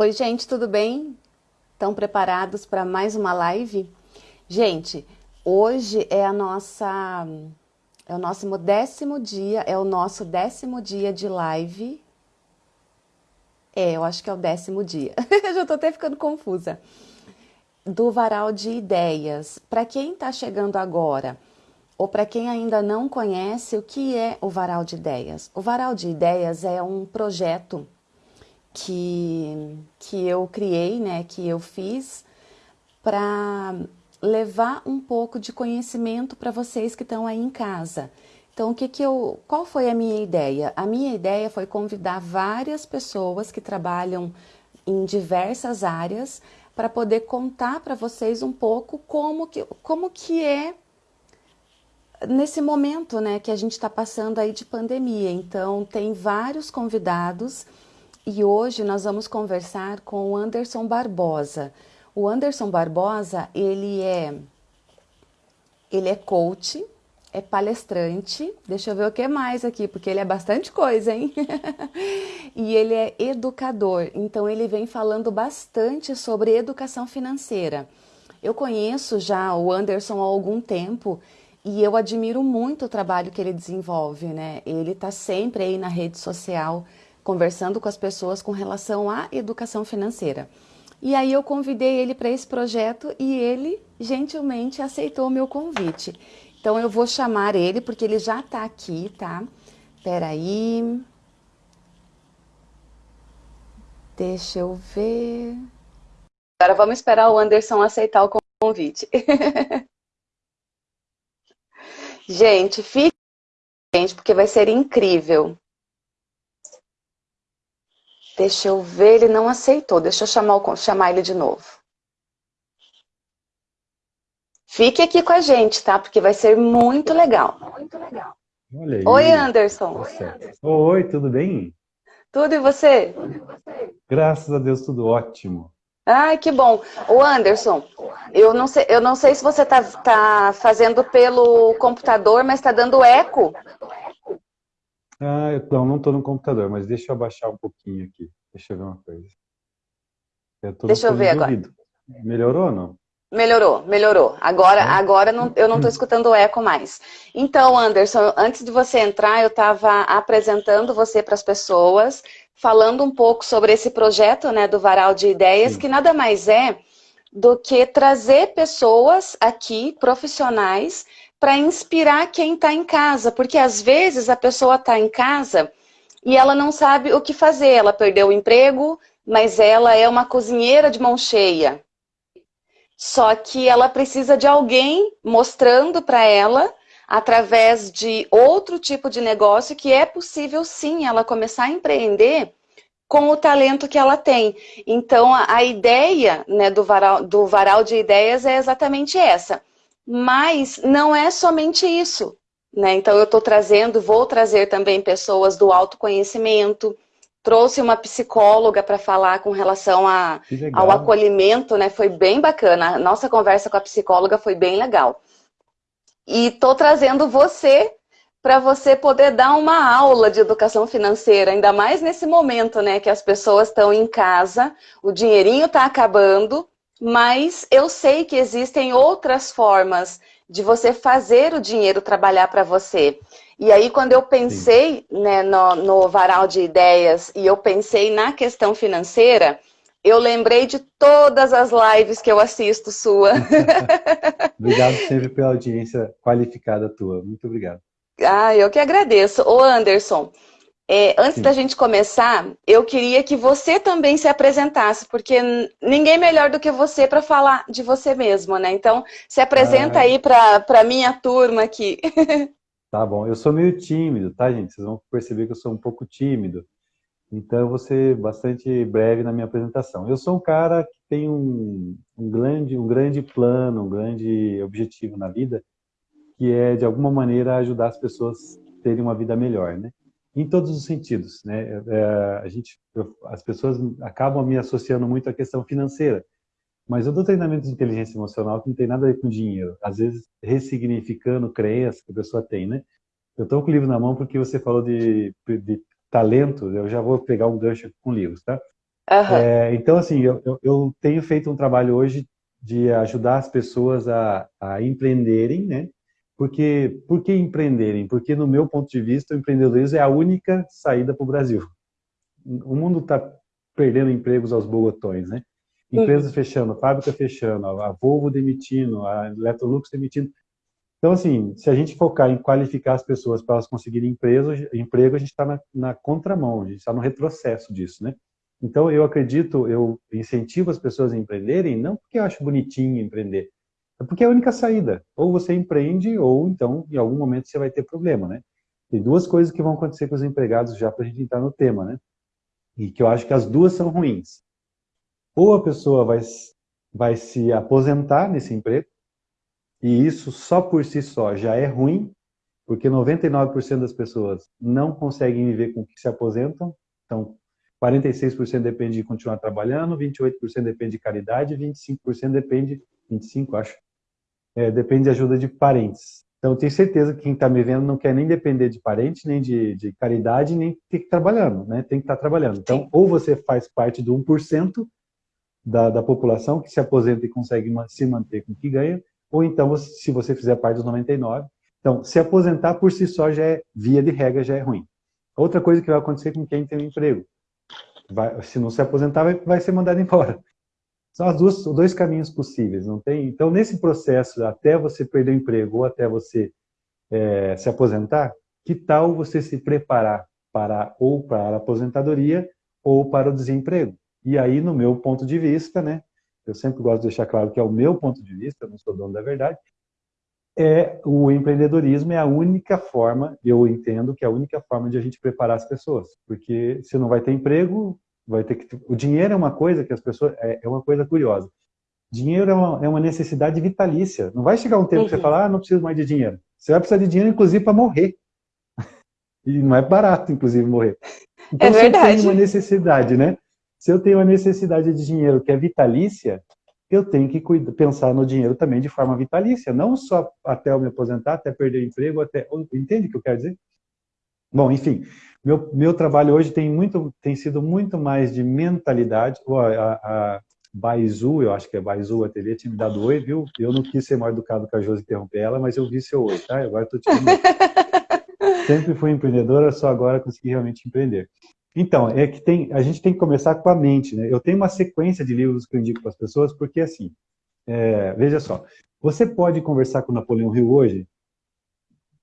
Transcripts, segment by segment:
Oi, gente, tudo bem? Estão preparados para mais uma live? Gente, hoje é a nossa é o nosso décimo dia, é o nosso décimo dia de live. É, eu acho que é o décimo dia. já estou até ficando confusa. Do varal de ideias. Para quem está chegando agora, ou para quem ainda não conhece, o que é o varal de ideias? O varal de ideias é um projeto que, que eu criei, né, que eu fiz para levar um pouco de conhecimento para vocês que estão aí em casa. Então, o que que eu, qual foi a minha ideia? A minha ideia foi convidar várias pessoas que trabalham em diversas áreas para poder contar para vocês um pouco como que, como que é nesse momento né, que a gente está passando aí de pandemia. Então, tem vários convidados e hoje nós vamos conversar com o Anderson Barbosa. O Anderson Barbosa, ele é ele é coach, é palestrante, deixa eu ver o que mais aqui, porque ele é bastante coisa, hein? e ele é educador, então ele vem falando bastante sobre educação financeira. Eu conheço já o Anderson há algum tempo e eu admiro muito o trabalho que ele desenvolve, né? Ele está sempre aí na rede social conversando com as pessoas com relação à educação financeira. E aí eu convidei ele para esse projeto e ele gentilmente aceitou o meu convite. Então eu vou chamar ele porque ele já está aqui, tá? Peraí. Deixa eu ver. Agora vamos esperar o Anderson aceitar o convite. gente, fique gente, porque vai ser incrível. Deixa eu ver, ele não aceitou. Deixa eu chamar, o, chamar ele de novo. Fique aqui com a gente, tá? Porque vai ser muito legal. Muito legal. Olha aí. Oi, Anderson. Oi, tudo bem? Tudo e você? Graças a Deus, tudo ótimo. Ai, que bom. O Anderson, eu não sei, eu não sei se você tá, tá fazendo pelo computador, mas tá dando eco. Ah, eu não, não tô no computador, mas deixa eu abaixar um pouquinho aqui. Deixa eu ver uma coisa. Eu deixa eu ver agora. Melhorou ou não? Melhorou, melhorou. Agora, agora não, eu não estou escutando o eco mais. Então, Anderson, antes de você entrar, eu estava apresentando você para as pessoas, falando um pouco sobre esse projeto né, do Varal de Ideias, Sim. que nada mais é do que trazer pessoas aqui, profissionais, para inspirar quem está em casa, porque às vezes a pessoa está em casa e ela não sabe o que fazer, ela perdeu o emprego, mas ela é uma cozinheira de mão cheia. Só que ela precisa de alguém mostrando para ela, através de outro tipo de negócio, que é possível sim ela começar a empreender com o talento que ela tem. Então, a, ideia né, do, varal, do varal de ideias é exatamente essa mas não é somente isso. Né? Então eu estou trazendo, vou trazer também pessoas do autoconhecimento, trouxe uma psicóloga para falar com relação a, ao acolhimento, né? Foi bem bacana. A nossa conversa com a psicóloga foi bem legal. E estou trazendo você para você poder dar uma aula de educação financeira, ainda mais nesse momento, né? Que as pessoas estão em casa, o dinheirinho está acabando mas eu sei que existem outras formas de você fazer o dinheiro trabalhar para você. E aí, quando eu pensei né, no, no varal de ideias e eu pensei na questão financeira, eu lembrei de todas as lives que eu assisto sua. obrigado sempre pela audiência qualificada tua. Muito obrigado. Ah, eu que agradeço. Ô Anderson, é, antes Sim. da gente começar, eu queria que você também se apresentasse, porque ninguém melhor do que você para falar de você mesmo, né? Então, se apresenta ah. aí para a minha turma aqui. Tá bom, eu sou meio tímido, tá, gente? Vocês vão perceber que eu sou um pouco tímido. Então, eu vou ser bastante breve na minha apresentação. Eu sou um cara que tem um, um, grande, um grande plano, um grande objetivo na vida, que é, de alguma maneira, ajudar as pessoas a terem uma vida melhor, né? Em todos os sentidos, né? É, a gente, eu, as pessoas acabam me associando muito à questão financeira, mas eu dou treinamento de inteligência emocional que não tem nada a ver com dinheiro, às vezes ressignificando crenças que a pessoa tem, né? Eu estou com o livro na mão porque você falou de, de talento, eu já vou pegar um gancho com livros, tá? Uhum. É, então, assim, eu, eu, eu, tenho feito um trabalho hoje de ajudar as pessoas a, a empreenderem, né? Porque, por que empreenderem? Porque, no meu ponto de vista, o empreendedorismo é a única saída para o Brasil. O mundo está perdendo empregos aos bogotões, né? Empresas uhum. fechando, fábrica fechando, a Volvo demitindo, a Electrolux demitindo. Então, assim, se a gente focar em qualificar as pessoas para elas conseguirem emprego, emprego a gente está na, na contramão, a gente está no retrocesso disso, né? Então, eu acredito, eu incentivo as pessoas a empreenderem, não porque eu acho bonitinho empreender, é porque é a única saída. Ou você empreende, ou então, em algum momento, você vai ter problema, né? Tem duas coisas que vão acontecer com os empregados já para a gente entrar no tema, né? E que eu acho que as duas são ruins. Ou a pessoa vai, vai se aposentar nesse emprego, e isso só por si só já é ruim, porque 99% das pessoas não conseguem viver com o que se aposentam, então 46% depende de continuar trabalhando, 28% depende de caridade, 25% depende, 25 acho, é, depende de ajuda de parentes. Então, tenho certeza que quem está me vendo não quer nem depender de parente, nem de, de caridade, nem ter que estar trabalhando, né? Tem que estar trabalhando. Então, Sim. ou você faz parte do 1% da, da população que se aposenta e consegue se manter com o que ganha, ou então, se você fizer parte dos 99%. Então, se aposentar por si só já é, via de regra, já é ruim. Outra coisa que vai acontecer com quem tem um emprego. Vai, se não se aposentar, vai, vai ser mandado embora. São os dois caminhos possíveis, não tem? Então, nesse processo, até você perder o emprego ou até você é, se aposentar, que tal você se preparar para ou para a aposentadoria ou para o desemprego? E aí, no meu ponto de vista, né, eu sempre gosto de deixar claro que é o meu ponto de vista, eu não sou dono da verdade, é o empreendedorismo é a única forma, eu entendo que é a única forma de a gente preparar as pessoas, porque se não vai ter emprego, vai ter que o dinheiro é uma coisa que as pessoas é, é uma coisa curiosa. Dinheiro é uma, é uma, necessidade vitalícia. Não vai chegar um tempo que você uhum. fala, ah, não preciso mais de dinheiro. Você vai precisar de dinheiro, inclusive, para morrer. E não é barato, inclusive, morrer. Então, é verdade. você tem uma necessidade, né? Se eu tenho a necessidade de dinheiro que é vitalícia, eu tenho que cuidar, pensar no dinheiro também de forma vitalícia, não só até eu me aposentar, até perder o emprego, até... Entende o que eu quero dizer? Bom, enfim, meu, meu trabalho hoje tem, muito, tem sido muito mais de mentalidade. A, a Baizu, eu acho que é Baizu, a TV, tinha me dado oi, viu? Eu não quis ser mal educado com a Josi interromper ela, mas eu vi seu oi, tá? Agora estou te Sempre fui empreendedora, só agora consegui realmente empreender. Então, é que tem, a gente tem que começar com a mente, né? Eu tenho uma sequência de livros que eu indico para as pessoas, porque assim, é, veja só, você pode conversar com o Napoleão Hill hoje?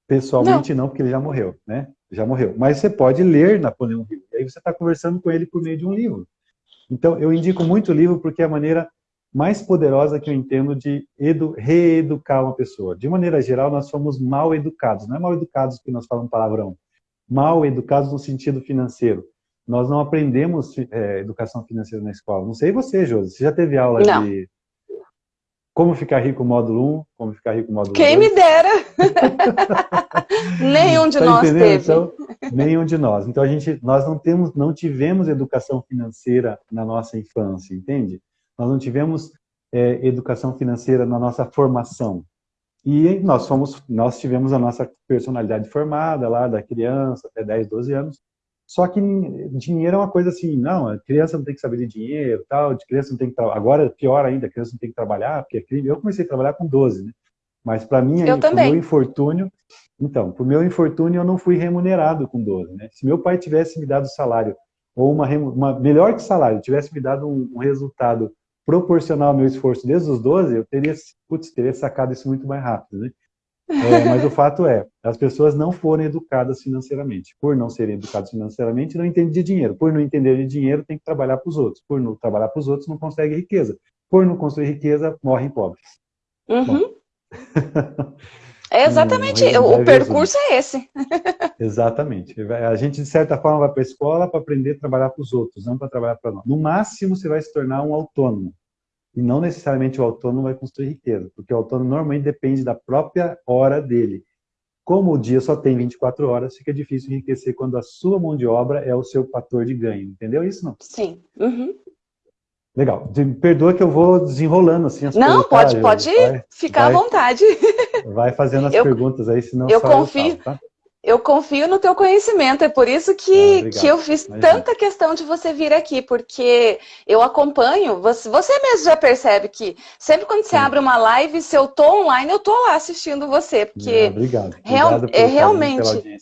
Pessoalmente não. não, porque ele já morreu, né? Já morreu. Mas você pode ler Napoleão Hill, e aí você está conversando com ele por meio de um livro. Então, eu indico muito o livro porque é a maneira mais poderosa que eu entendo de edu, reeducar uma pessoa. De maneira geral, nós somos mal educados. Não é mal educados porque nós falamos palavrão. Mal educados no sentido financeiro nós não aprendemos é, educação financeira na escola. Não sei você, Josi, você já teve aula não. de como ficar rico módulo 1, como ficar rico módulo Quem 2? Quem me dera! nenhum de tá nós entendendo? teve. Então, nenhum de nós. Então, a gente, nós não, temos, não tivemos educação financeira na nossa infância, entende? Nós não tivemos é, educação financeira na nossa formação. E nós, fomos, nós tivemos a nossa personalidade formada lá da criança até 10, 12 anos, só que dinheiro é uma coisa assim, não, a criança não tem que saber de dinheiro, tal, de criança não tem que agora pior ainda, a criança não tem que trabalhar, porque é crime. Eu comecei a trabalhar com 12, né? Mas para mim, eu pro meu infortúnio, então, pro meu infortúnio eu não fui remunerado com 12, né? Se meu pai tivesse me dado salário ou uma, uma melhor que salário, tivesse me dado um, um resultado proporcional ao meu esforço desde os 12, eu teria, putz, teria sacado isso muito mais rápido, né? É, mas o fato é, as pessoas não foram educadas financeiramente. Por não serem educadas financeiramente, não entendem de dinheiro. Por não entender de dinheiro, tem que trabalhar para os outros. Por não trabalhar para os outros, não consegue riqueza. Por não construir riqueza, morrem pobres. Uhum. é exatamente, um, o percurso é esse. exatamente. A gente, de certa forma, vai para a escola para aprender a trabalhar para os outros, não para trabalhar para nós. No máximo, você vai se tornar um autônomo. E não necessariamente o autônomo vai construir riqueza, porque o autônomo normalmente depende da própria hora dele. Como o dia só tem 24 horas, fica difícil enriquecer quando a sua mão de obra é o seu fator de ganho. Entendeu isso, não? Sim. Uhum. Legal. Perdoa que eu vou desenrolando assim as Não, pode, tá? pode vai, ficar vai, à vontade. Vai fazendo as eu, perguntas aí, senão eu confio. Eu, falo, tá? Eu confio no teu conhecimento, é por isso que, ah, que eu fiz Imagina. tanta questão de você vir aqui, porque eu acompanho, você, você mesmo já percebe que sempre quando você Sim. abre uma live, se eu tô online, eu tô lá assistindo você, porque... Ah, obrigado. Real, obrigado é, realmente...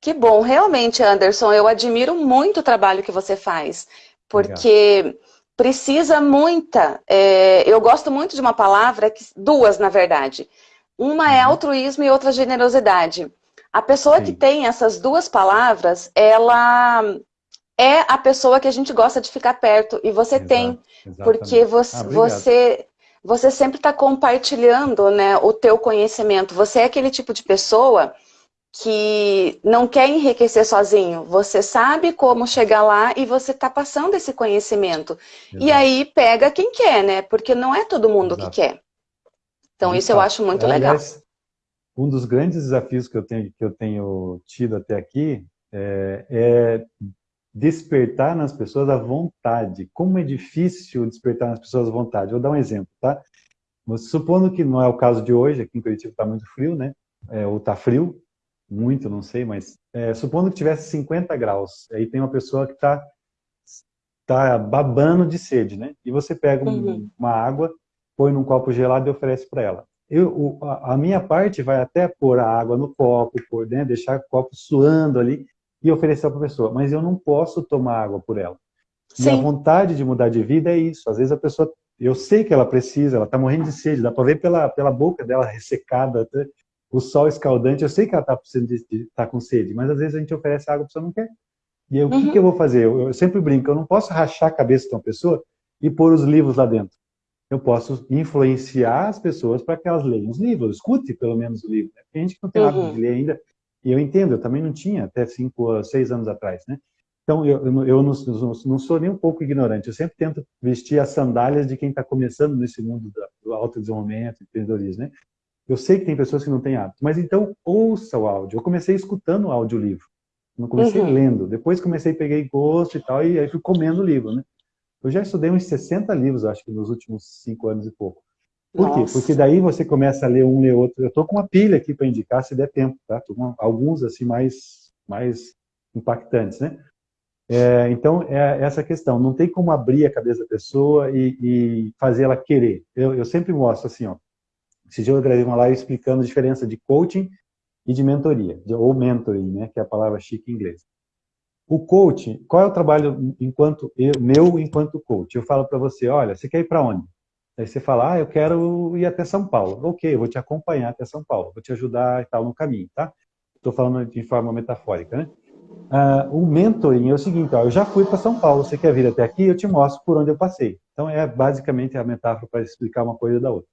Que bom, realmente, Anderson, eu admiro muito o trabalho que você faz, porque... Obrigado precisa muita. É, eu gosto muito de uma palavra, duas na verdade. Uma é uhum. altruísmo e outra generosidade. A pessoa Sim. que tem essas duas palavras, ela é a pessoa que a gente gosta de ficar perto. E você Exato, tem, exatamente. porque você, ah, você, você sempre está compartilhando né, o teu conhecimento. Você é aquele tipo de pessoa que não quer enriquecer sozinho. Você sabe como chegar lá e você está passando esse conhecimento. Exato. E aí pega quem quer, né? Porque não é todo mundo Exato. que quer. Então isso eu acho muito legal. Um dos grandes desafios que eu tenho, que eu tenho tido até aqui é, é despertar nas pessoas a vontade. Como é difícil despertar nas pessoas a vontade. Vou dar um exemplo, tá? Supondo que não é o caso de hoje, aqui em Curitiba está muito frio, né? É, ou está frio, muito, não sei, mas é, supondo que tivesse 50 graus, aí tem uma pessoa que está tá babando de sede, né? E você pega um, uhum. uma água, põe num copo gelado e oferece para ela. Eu, o, a, minha parte vai até pôr a água no copo, pôr, né, deixar o copo suando ali e oferecer para a pessoa, mas eu não posso tomar água por ela. Sim. Minha vontade de mudar de vida é isso. Às vezes a pessoa, eu sei que ela precisa, ela está morrendo de sede, dá para ver pela, pela boca dela ressecada, o sol escaldante, eu sei que ela está tá com sede, mas às vezes a gente oferece água, a pessoa não quer. E eu, uhum. o que, que, eu vou fazer? Eu, eu, sempre brinco, eu não posso rachar a cabeça de uma pessoa e pôr os livros lá dentro. Eu posso influenciar as pessoas para que elas leiam os livros, escute pelo menos o livro. Né? Tem gente que não tem uhum. hábito de ler ainda, e eu entendo, eu também não tinha até cinco, seis anos atrás, né? Então, eu, eu, eu não, não, sou nem um pouco ignorante, eu sempre tento vestir as sandálias de quem está começando nesse mundo do autodesenvolvimento, empreendedorismo, né? Eu sei que tem pessoas que não têm hábito, mas então ouça o áudio. Eu comecei escutando o audiolivro. Não comecei uhum. lendo. Depois comecei, peguei gosto e tal, e aí fui comendo o livro, né? Eu já estudei uns 60 livros, acho que nos últimos cinco anos e pouco. Por Nossa. quê? Porque daí você começa a ler um, ler outro. Eu tô com uma pilha aqui para indicar, se der tempo, tá? Com alguns, assim, mais, mais impactantes, né? É, então, é essa questão. Não tem como abrir a cabeça da pessoa e, e fazer ela querer. Eu, eu sempre mostro assim, ó. Esse dia eu gravei uma live explicando a diferença de coaching e de mentoria, de, ou mentoring, né, que é a palavra chique em inglês. O coaching, qual é o trabalho enquanto eu, meu enquanto coach? Eu falo para você, olha, você quer ir para onde? Aí você fala, ah, eu quero ir até São Paulo. Ok, eu vou te acompanhar até São Paulo, vou te ajudar e tal no caminho, tá? Estou falando de forma metafórica, né? Uh, o mentoring é o seguinte, ó, eu já fui para São Paulo, você quer vir até aqui? Eu te mostro por onde eu passei. Então é basicamente a metáfora para explicar uma coisa da outra.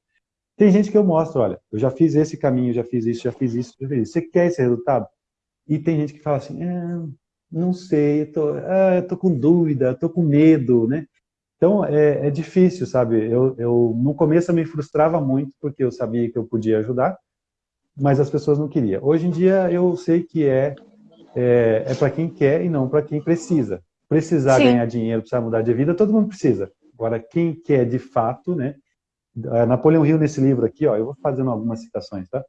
Tem gente que eu mostro, olha, eu já fiz esse caminho, já fiz isso, já fiz isso, já fiz isso. Você quer esse resultado? E tem gente que fala assim, é, não sei, eu tô, ah, eu tô com dúvida, tô com medo, né? Então, é, é difícil, sabe? Eu, eu, no começo eu me frustrava muito, porque eu sabia que eu podia ajudar, mas as pessoas não queriam. Hoje em dia, eu sei que é, é, é para quem quer e não para quem precisa. Precisar Sim. ganhar dinheiro, precisar mudar de vida, todo mundo precisa. Agora, quem quer de fato, né? É, Napoleão Hill, nesse livro aqui, ó, eu vou fazendo algumas citações, tá?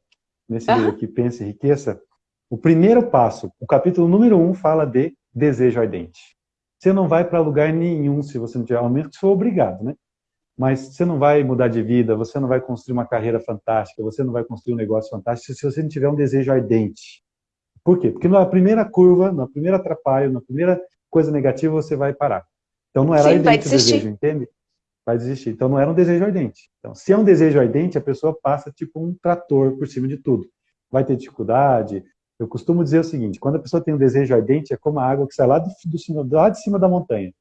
Nesse livro aqui, Pensa e Riqueza, o primeiro passo, o capítulo número um, fala de desejo ardente. Você não vai para lugar nenhum se você não tiver, ao menos que for obrigado, né? Mas você não vai mudar de vida, você não vai construir uma carreira fantástica, você não vai construir um negócio fantástico se você não tiver um desejo ardente. Por quê? Porque na primeira curva, na primeira atrapalho, na primeira coisa negativa, você vai parar. Então não era Sim, ardente o desejo, entende? vai desistir. Então não era um desejo ardente. Então, se é um desejo ardente, a pessoa passa tipo um trator por cima de tudo. Vai ter dificuldade. Eu costumo dizer o seguinte, quando a pessoa tem um desejo ardente, é como a água que sai lá, do, do, lá de cima da montanha.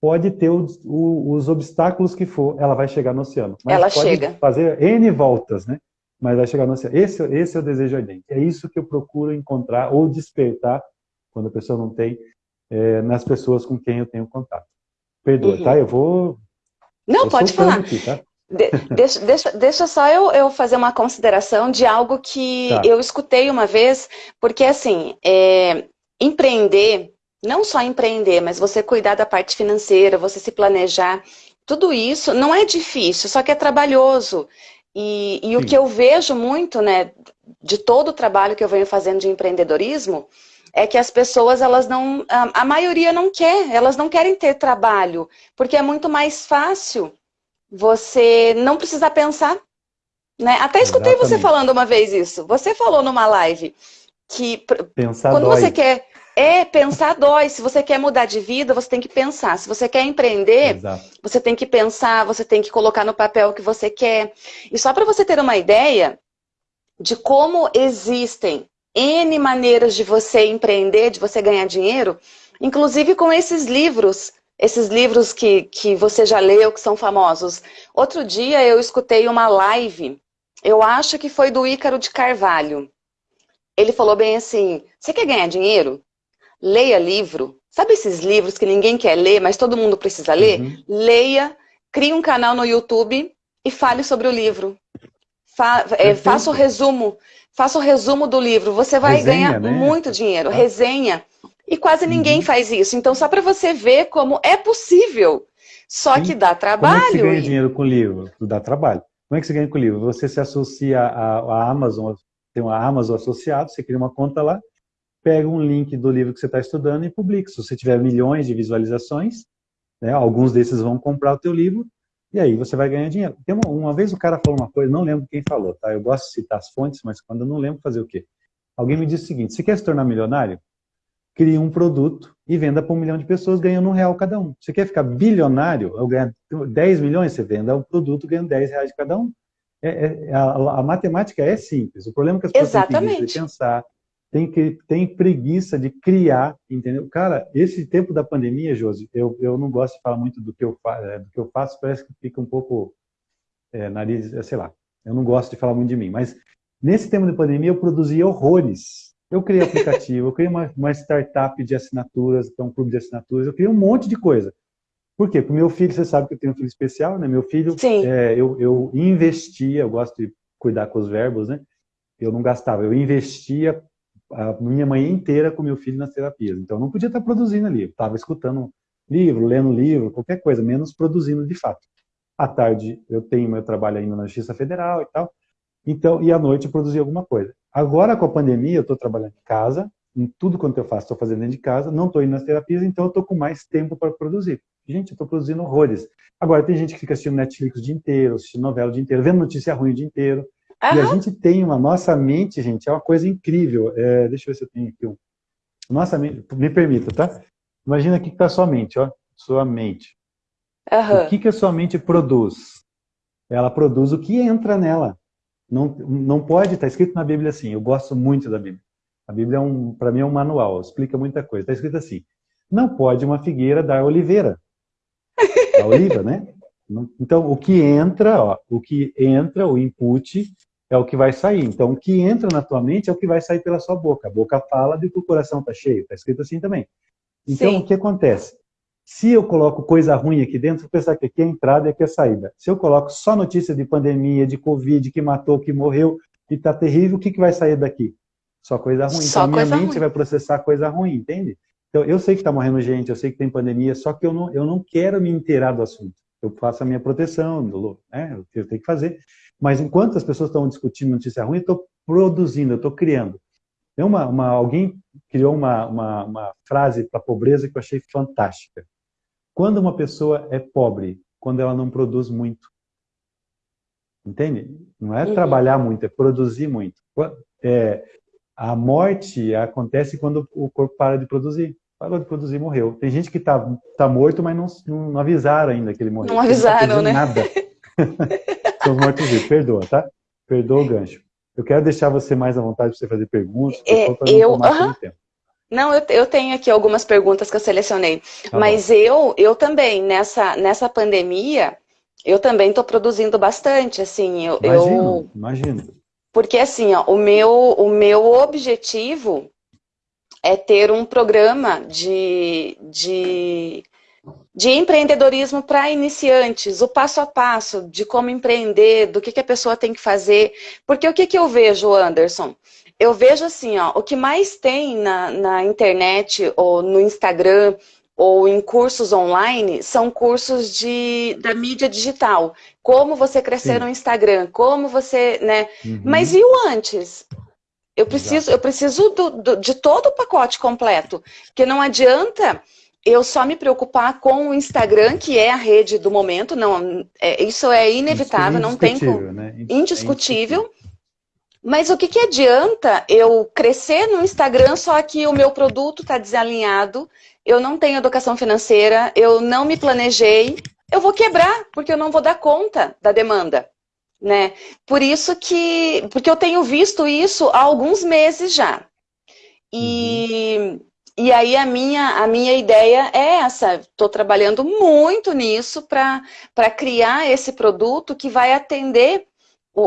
Pode ter os, os, obstáculos que for, ela vai chegar no oceano. Mas ela pode chega. fazer N voltas, né? Mas vai chegar no oceano. Esse, esse é o desejo ardente. É isso que eu procuro encontrar ou despertar, quando a pessoa não tem, é, nas pessoas com quem eu tenho contato. Perdoa, uhum. tá? Eu vou não, pode falar. Aqui, tá? De, deixa, deixa, deixa só eu, eu fazer uma consideração de algo que tá. eu escutei uma vez, porque assim, é, empreender, não só empreender, mas você cuidar da parte financeira, você se planejar, tudo isso não é difícil, só que é trabalhoso. E, e o que eu vejo muito, né, de todo o trabalho que eu venho fazendo de empreendedorismo é que as pessoas, elas não, a, a maioria não quer, elas não querem ter trabalho, porque é muito mais fácil você não precisar pensar. Né? Até escutei Exatamente. você falando uma vez isso. Você falou numa live que pensar quando dói. você quer é pensar dói. Se você quer mudar de vida, você tem que pensar. Se você quer empreender, Exato. você tem que pensar, você tem que colocar no papel o que você quer. E só para você ter uma ideia de como existem N maneiras de você empreender, de você ganhar dinheiro, inclusive com esses livros, esses livros que, que você já leu, que são famosos. Outro dia eu escutei uma live, eu acho que foi do Ícaro de Carvalho. Ele falou bem assim, você quer ganhar dinheiro? leia livro. Sabe esses livros que ninguém quer ler, mas todo mundo precisa ler? Uhum. Leia, crie um canal no YouTube e fale sobre o livro. Fa é, faça o resumo, faça o resumo do livro. Você vai Resenha, ganhar né? muito dinheiro. Ah. Resenha. E quase uhum. ninguém faz isso. Então, só para você ver como é possível. Só Sim. que dá trabalho. Como é que você ganha e... dinheiro com livro? Dá trabalho. Como é que você ganha com livro? Você se associa à Amazon, tem uma Amazon associado, você cria uma conta lá, pega um link do livro que você está estudando e publica. Se você tiver milhões de visualizações, né, alguns desses vão comprar o teu livro, e aí você vai ganhar dinheiro. Tem uma, uma, vez o cara falou uma coisa, não lembro quem falou, tá? Eu gosto de citar as fontes, mas quando eu não lembro fazer o quê? Alguém me disse o seguinte, se quer se tornar milionário, crie um produto e venda para um milhão de pessoas ganhando um real cada um. Você quer ficar bilionário, ou ganhar 10 milhões, você venda um produto ganhando 10 reais de cada um. É, é, a, a, matemática é simples. O problema é que as pessoas Exatamente. têm que pensar, tem, que, tem preguiça de criar, entendeu? Cara, esse tempo da pandemia, Josi, eu, eu não gosto de falar muito do que eu, fa é, do que eu faço, parece que fica um pouco é, nariz, é, sei lá, eu não gosto de falar muito de mim, mas nesse tempo de pandemia eu produzi horrores. Eu criei aplicativo, eu criei uma, uma startup de assinaturas, então um clube de assinaturas, eu criei um monte de coisa. Por quê? Porque meu filho, você sabe que eu tenho um filho especial, né? Meu filho, é, eu, eu investia, eu gosto de cuidar com os verbos, né? Eu não gastava, eu investia a minha manhã inteira com meu filho nas terapias. Então, eu não podia estar produzindo ali. Eu estava escutando livro, lendo livro, qualquer coisa, menos produzindo de fato. À tarde, eu tenho meu trabalho ainda na Justiça Federal e tal. Então, e à noite eu produzi alguma coisa. Agora, com a pandemia, eu estou trabalhando em casa, em tudo quanto eu faço, estou fazendo dentro de casa, não estou indo nas terapias, então eu estou com mais tempo para produzir. Gente, eu estou produzindo horrores. Agora, tem gente que fica assistindo Netflix o dia inteiro, assistindo novela o dia inteiro, vendo notícia ruim o dia inteiro. Uhum. E a gente tem uma, nossa mente, gente, é uma coisa incrível. É, deixa eu ver se eu tenho aqui um. Nossa mente, me permita, tá? Imagina aqui que está a sua mente, ó. Sua mente. Uhum. O que, que a sua mente produz? Ela produz o que entra nela. Não, não pode, está escrito na Bíblia assim, eu gosto muito da Bíblia. A Bíblia, é um, para mim, é um manual, explica muita coisa. Está escrito assim, não pode uma figueira dar oliveira. A oliva, né? Então, o que entra, ó, o que entra, o input, é o que vai sair. Então, o que entra na tua mente é o que vai sair pela sua boca. A boca fala de que o coração está cheio. Está escrito assim também. Então, Sim. o que acontece? Se eu coloco coisa ruim aqui dentro, vou pensar que aqui é a entrada e aqui é a saída. Se eu coloco só notícia de pandemia, de Covid, que matou, que morreu, que está terrível, o que, que vai sair daqui? Só coisa ruim. Só então, a minha mente ruim. vai processar coisa ruim, entende? Então, eu sei que está morrendo gente, eu sei que tem pandemia, só que eu não, eu não quero me inteirar do assunto. Eu faço a minha proteção, né? eu tenho que fazer. Mas enquanto as pessoas estão discutindo notícia ruim, eu estou produzindo, eu estou criando. Tem uma, uma, alguém criou uma, uma, uma frase para a pobreza que eu achei fantástica. Quando uma pessoa é pobre, quando ela não produz muito. Entende? Não é uhum. trabalhar muito, é produzir muito. É, a morte acontece quando o corpo para de produzir. Parou de produzir, morreu. Tem gente que está tá morto, mas não, não avisaram ainda que ele morreu. Não avisaram, não né? Nada. São os mortos-vivos. Perdoa, tá? Perdoa o gancho. Eu quero deixar você mais à vontade para você fazer perguntas. É, eu, uh -huh. Não, eu, eu, tenho aqui algumas perguntas que eu selecionei. Tá mas eu, eu também, nessa, nessa pandemia, eu também estou produzindo bastante, assim. Eu, imagino, eu... imagino. Porque, assim, ó, o, meu, o meu objetivo é ter um programa de, de de empreendedorismo para iniciantes, o passo a passo de como empreender, do que, que a pessoa tem que fazer. Porque o que, que eu vejo, Anderson? Eu vejo assim, ó, o que mais tem na, na internet ou no Instagram ou em cursos online são cursos de, da mídia digital. Como você crescer Sim. no Instagram, como você, né? Uhum. Mas e o antes? Eu preciso, eu preciso do, do, de todo o pacote completo. Porque não adianta eu só me preocupar com o Instagram, que é a rede do momento. Não, é, isso é inevitável, não tem como. Né? Indiscutível. É indiscutível. Mas o que, que adianta eu crescer no Instagram, só que o meu produto está desalinhado, eu não tenho educação financeira, eu não me planejei, eu vou quebrar, porque eu não vou dar conta da demanda. Né? Por isso que, porque eu tenho visto isso há alguns meses já. E, uhum. e aí a minha, a minha ideia é essa, estou trabalhando muito nisso para criar esse produto que vai atender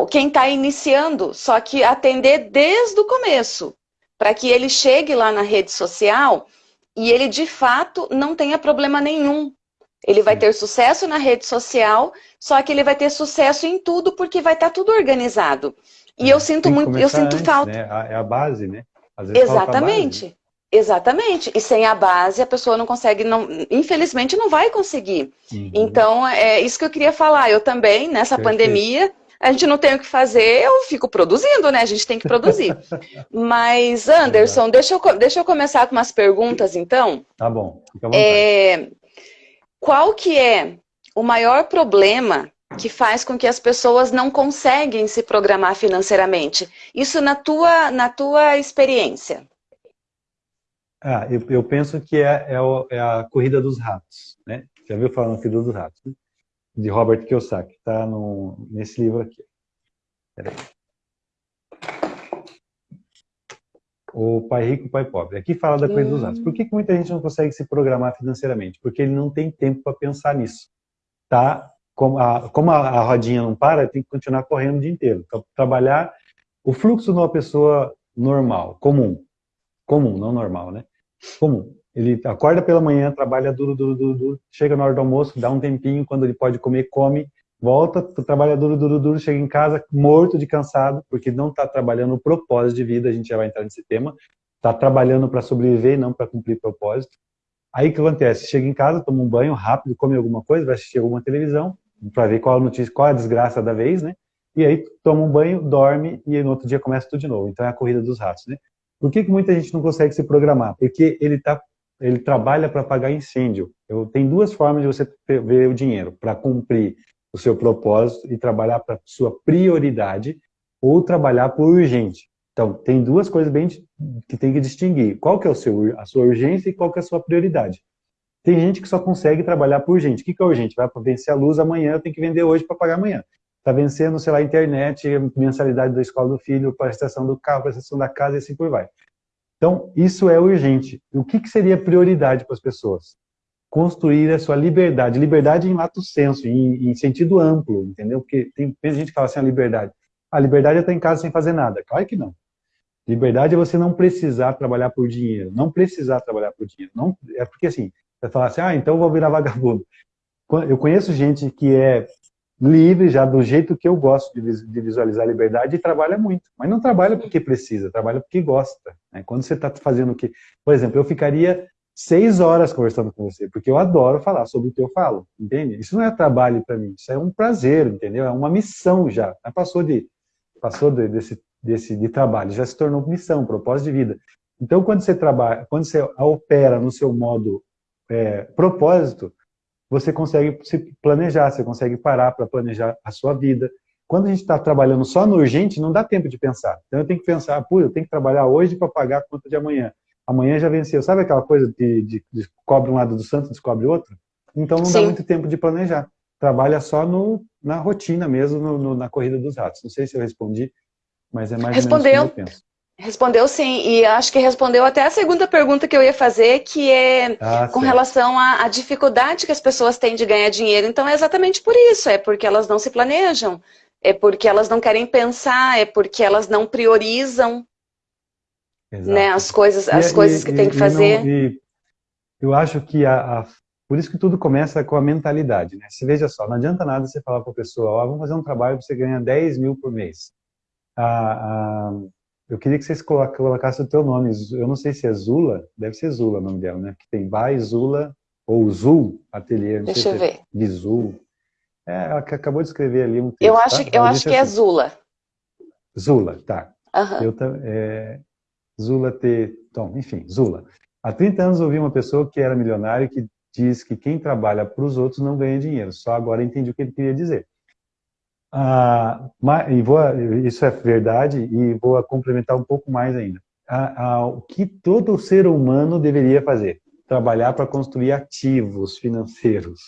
quem está iniciando, só que atender desde o começo, para que ele chegue lá na rede social e ele de fato não tenha problema nenhum. Ele vai ter sucesso na rede social, só que ele vai ter sucesso em tudo porque vai estar tá tudo organizado. E eu sinto muito, eu sinto antes, falta. Né? É a base, né? Exatamente. Base. Exatamente. E sem a base a pessoa não consegue, não, infelizmente não vai conseguir. Uhum. Então é isso que eu queria falar. Eu também nessa Perfeito. pandemia a gente não tem o que fazer, eu fico produzindo, né? A gente tem que produzir. Mas, Anderson, deixa eu, deixa eu começar com umas perguntas, então. Tá bom, fica à é, Qual que é o maior problema que faz com que as pessoas não conseguem se programar financeiramente? Isso na tua, na tua experiência. Ah, eu, eu penso que é, é, é, a corrida dos ratos, né? Já viu falar na corrida dos ratos, né? De Robert Kiyosaki, está nesse livro aqui. O Pai Rico, o Pai Pobre. Aqui fala da coisa dos atos. Por que, que muita gente não consegue se programar financeiramente? Porque ele não tem tempo para pensar nisso. Tá? Como, a, como a, a, rodinha não para, tem que continuar correndo o dia inteiro. Então, trabalhar o fluxo de uma pessoa normal, comum. Comum, não normal, né? Comum. Ele acorda pela manhã, trabalha duro, duro, duro, duro, chega na hora do almoço, dá um tempinho, quando ele pode comer, come, volta, trabalha duro, duro, duro, chega em casa morto de cansado, porque não está trabalhando o propósito de vida, a gente já vai entrar nesse tema, está trabalhando para sobreviver, não para cumprir propósito. Aí o que acontece? Chega em casa, toma um banho rápido, come alguma coisa, vai assistir alguma televisão, para ver qual a notícia, qual a desgraça da vez, né? E aí toma um banho, dorme e no outro dia começa tudo de novo. Então é a corrida dos ratos, né? Por que, que muita gente não consegue se programar? Porque ele está ele trabalha para pagar incêndio. Eu, tem duas formas de você ver o dinheiro, para cumprir o seu propósito e trabalhar para sua prioridade, ou trabalhar por urgente. Então, tem duas coisas bem que tem que distinguir. Qual que é o seu, a sua urgência e qual que é a sua prioridade. Tem gente que só consegue trabalhar por urgente. O que, que é urgente? Vai vencer a luz amanhã, tenho que vender hoje para pagar amanhã. Está vencendo, sei lá, a internet, mensalidade da escola do filho, prestação do carro, prestação da casa e assim por vai. Então, isso é urgente. O que, que seria prioridade para as pessoas? Construir a sua liberdade. Liberdade em lato senso, em, em sentido amplo, entendeu? Porque tem, gente que fala assim, a liberdade. A liberdade é estar em casa sem fazer nada. Claro que não. Liberdade é você não precisar trabalhar por dinheiro. Não precisar trabalhar por dinheiro. Não, é porque assim, você fala assim, ah, então eu vou virar vagabundo. Eu conheço gente que é livre, já do jeito que eu gosto de visualizar a liberdade, e trabalha muito. Mas não trabalha porque precisa, trabalha porque gosta. Né? Quando você está fazendo o que... Por exemplo, eu ficaria seis horas conversando com você, porque eu adoro falar sobre o que eu falo, entende? Isso não é trabalho para mim, isso é um prazer, entendeu? É uma missão já. Passou de passou de, desse, desse de trabalho, já se tornou missão, propósito de vida. Então, quando você trabalha, quando você opera no seu modo é, propósito, você consegue se planejar, você consegue parar para planejar a sua vida. Quando a gente está trabalhando só no urgente, não dá tempo de pensar. Então eu tenho que pensar, pô, eu tenho que trabalhar hoje para pagar a conta de amanhã. Amanhã já venceu. Sabe aquela coisa de, de, de cobre um lado do santo, descobre outro? Então não Sim. dá muito tempo de planejar. Trabalha só no, na rotina mesmo, no, no, na corrida dos ratos. Não sei se eu respondi, mas é mais Respondeu. ou menos como eu penso. Respondeu sim, e acho que respondeu até a segunda pergunta que eu ia fazer, que é ah, com certo. relação à, à, dificuldade que as pessoas têm de ganhar dinheiro. Então é exatamente por isso, é porque elas não se planejam, é porque elas não querem pensar, é porque elas não priorizam né, as coisas, as e, coisas e, que tem que fazer. Não, eu acho que a, a, por isso que tudo começa com a mentalidade. Né? Se veja só, não adianta nada você falar para a pessoa, ó, vamos fazer um trabalho para você ganhar 10 mil por mês. A, a eu queria que vocês colocassem o teu nome. Eu não sei se é Zula, deve ser Zula o nome dela, né? Que tem Bai, Zula, ou Zul Ateliê. Deixa eu é ver. É Zul. É, ela acabou de escrever ali um texto. Eu acho, tá? eu acho que é assim. é Zula. Zula, tá. Uhum. Eu, é, Zula T. Tom, enfim, Zula. Há 30 anos ouvi uma pessoa que era milionária que diz que quem trabalha para os outros não ganha dinheiro. Só agora entendi o que ele queria dizer. Ah, e vou, isso é verdade e vou complementar um pouco mais ainda. Ah, ah, o que todo ser humano deveria fazer? Trabalhar para construir ativos financeiros.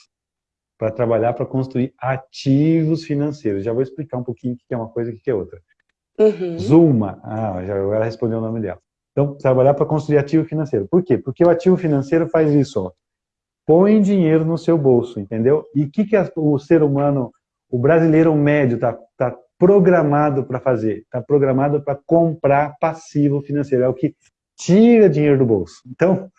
Para trabalhar para construir ativos financeiros. Já vou explicar um pouquinho o que é uma coisa e o que é outra. Uhum. Zuma, ah, já ela respondeu o nome dela. Então, trabalhar para construir ativo financeiro. Por quê? Porque o ativo financeiro faz isso, ó. Põe dinheiro no seu bolso, entendeu? E o que, que o ser humano, o brasileiro médio, está tá programado para fazer? Está programado para comprar passivo financeiro. É o que tira dinheiro do bolso. Então,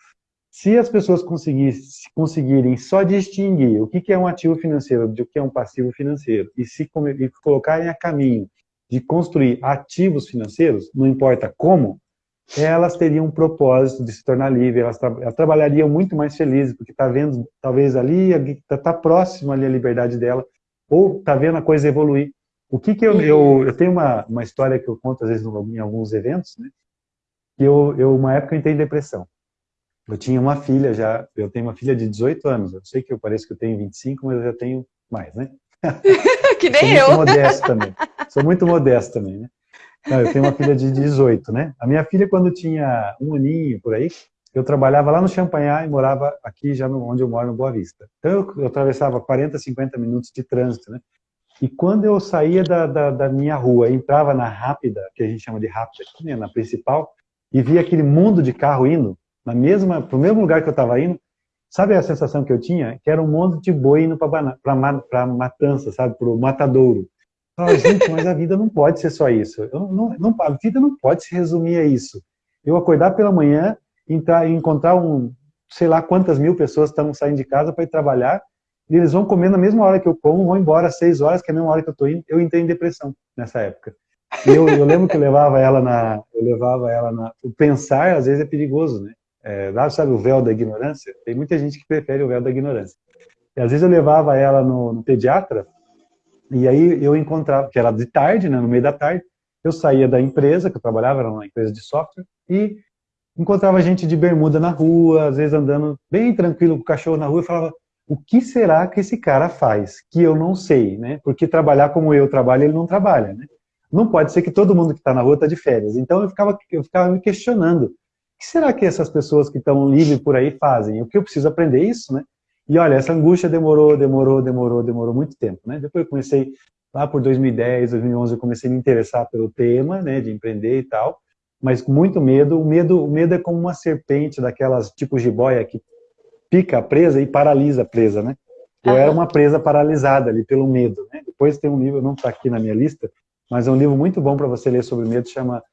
se as pessoas conseguirem só distinguir o que, é um ativo financeiro do que é um passivo financeiro e se e colocarem a caminho de construir ativos financeiros, não importa como, elas teriam um propósito de se tornar livre, elas, tra elas trabalhariam muito mais felizes, porque está vendo, talvez ali, está tá próximo ali a liberdade dela, ou está vendo a coisa evoluir. O que que eu, eu, eu tenho uma, uma história que eu conto às vezes em alguns eventos, né? Que eu, eu, uma época eu entrei em depressão. Eu tinha uma filha já, eu tenho uma filha de 18 anos, eu sei que eu pareço que eu tenho 25, mas eu já tenho mais, né? que nem Sou eu. Muito modesto também. Sou muito modesto também, né? Não, eu tenho uma filha de 18, né? A minha filha, quando tinha um aninho, por aí, eu trabalhava lá no Champanhar e morava aqui, já no, onde eu moro, no Boa Vista. Então, eu, eu, atravessava 40, 50 minutos de trânsito, né? E quando eu saía da, da, da, minha rua, entrava na rápida, que a gente chama de rápida aqui, né, na principal, e via aquele mundo de carro indo, na mesma, pro mesmo lugar que eu estava indo, sabe a sensação que eu tinha? Que era um monte de boi indo para matança, sabe? Para o matadouro. Fala, gente, mas a vida não pode ser só isso. Eu não, não, a vida não pode se resumir a isso. Eu acordar pela manhã, entrar, encontrar um, sei lá quantas mil pessoas estão saindo de casa para ir trabalhar, e eles vão comer na mesma hora que eu como, vão embora às seis horas, que é a mesma hora que eu estou indo. Eu entrei em depressão nessa época. E eu, eu lembro que eu levava ela na, eu levava ela na, o pensar às vezes é perigoso, né? É, sabe o véu da ignorância? Tem muita gente que prefere o véu da ignorância. E às vezes eu levava ela no, no pediatra e aí eu encontrava, que era de tarde, né, no meio da tarde, eu saía da empresa, que eu trabalhava, era uma empresa de software, e encontrava gente de bermuda na rua, às vezes andando bem tranquilo com o cachorro na rua, e falava, o que será que esse cara faz? Que eu não sei, né? Porque trabalhar como eu trabalho, ele não trabalha, né? Não pode ser que todo mundo que está na rua está de férias. Então eu ficava, eu ficava me questionando, o que será que essas pessoas que estão livres por aí fazem? O que eu preciso aprender isso, né? E olha, essa angústia demorou, demorou, demorou, demorou muito tempo, né? Depois eu comecei, lá por 2010, 2011, eu comecei a me interessar pelo tema, né, de empreender e tal, mas com muito medo. O medo, o medo é como uma serpente daquelas tipo jiboia que pica a presa e paralisa a presa, né? Eu era uma presa paralisada ali pelo medo, né? Depois tem um livro, não está aqui na minha lista, mas é um livro muito bom para você ler sobre medo, chama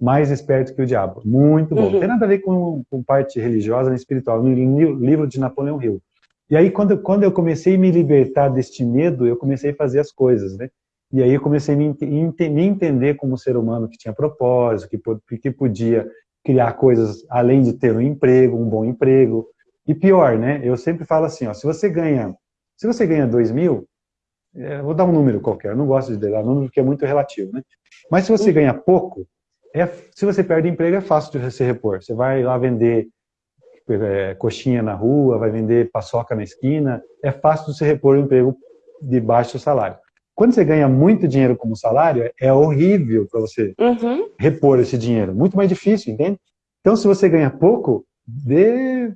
Mais Esperto que o Diabo. Muito bom. Uhum. Não tem nada a ver com, com parte religiosa nem espiritual. No livro de Napoleão Hill. E aí, quando, quando eu comecei a me libertar deste medo, eu comecei a fazer as coisas, né? E aí eu comecei a me, me entender como ser humano que tinha propósito, que, que podia criar coisas além de ter um emprego, um bom emprego. E pior, né? Eu sempre falo assim, ó, se você ganha, se você ganha 2 mil, é, vou dar um número qualquer, eu não gosto de dar número porque é muito relativo, né? Mas se você uhum. ganha pouco, é, se você perde emprego, é fácil de você repor. Você vai lá vender é, coxinha na rua, vai vender paçoca na esquina, é fácil de você repor o emprego de baixo salário. Quando você ganha muito dinheiro como salário, é horrível para você uhum. repor esse dinheiro. Muito mais difícil, entende? Então, se você ganha pouco, dê...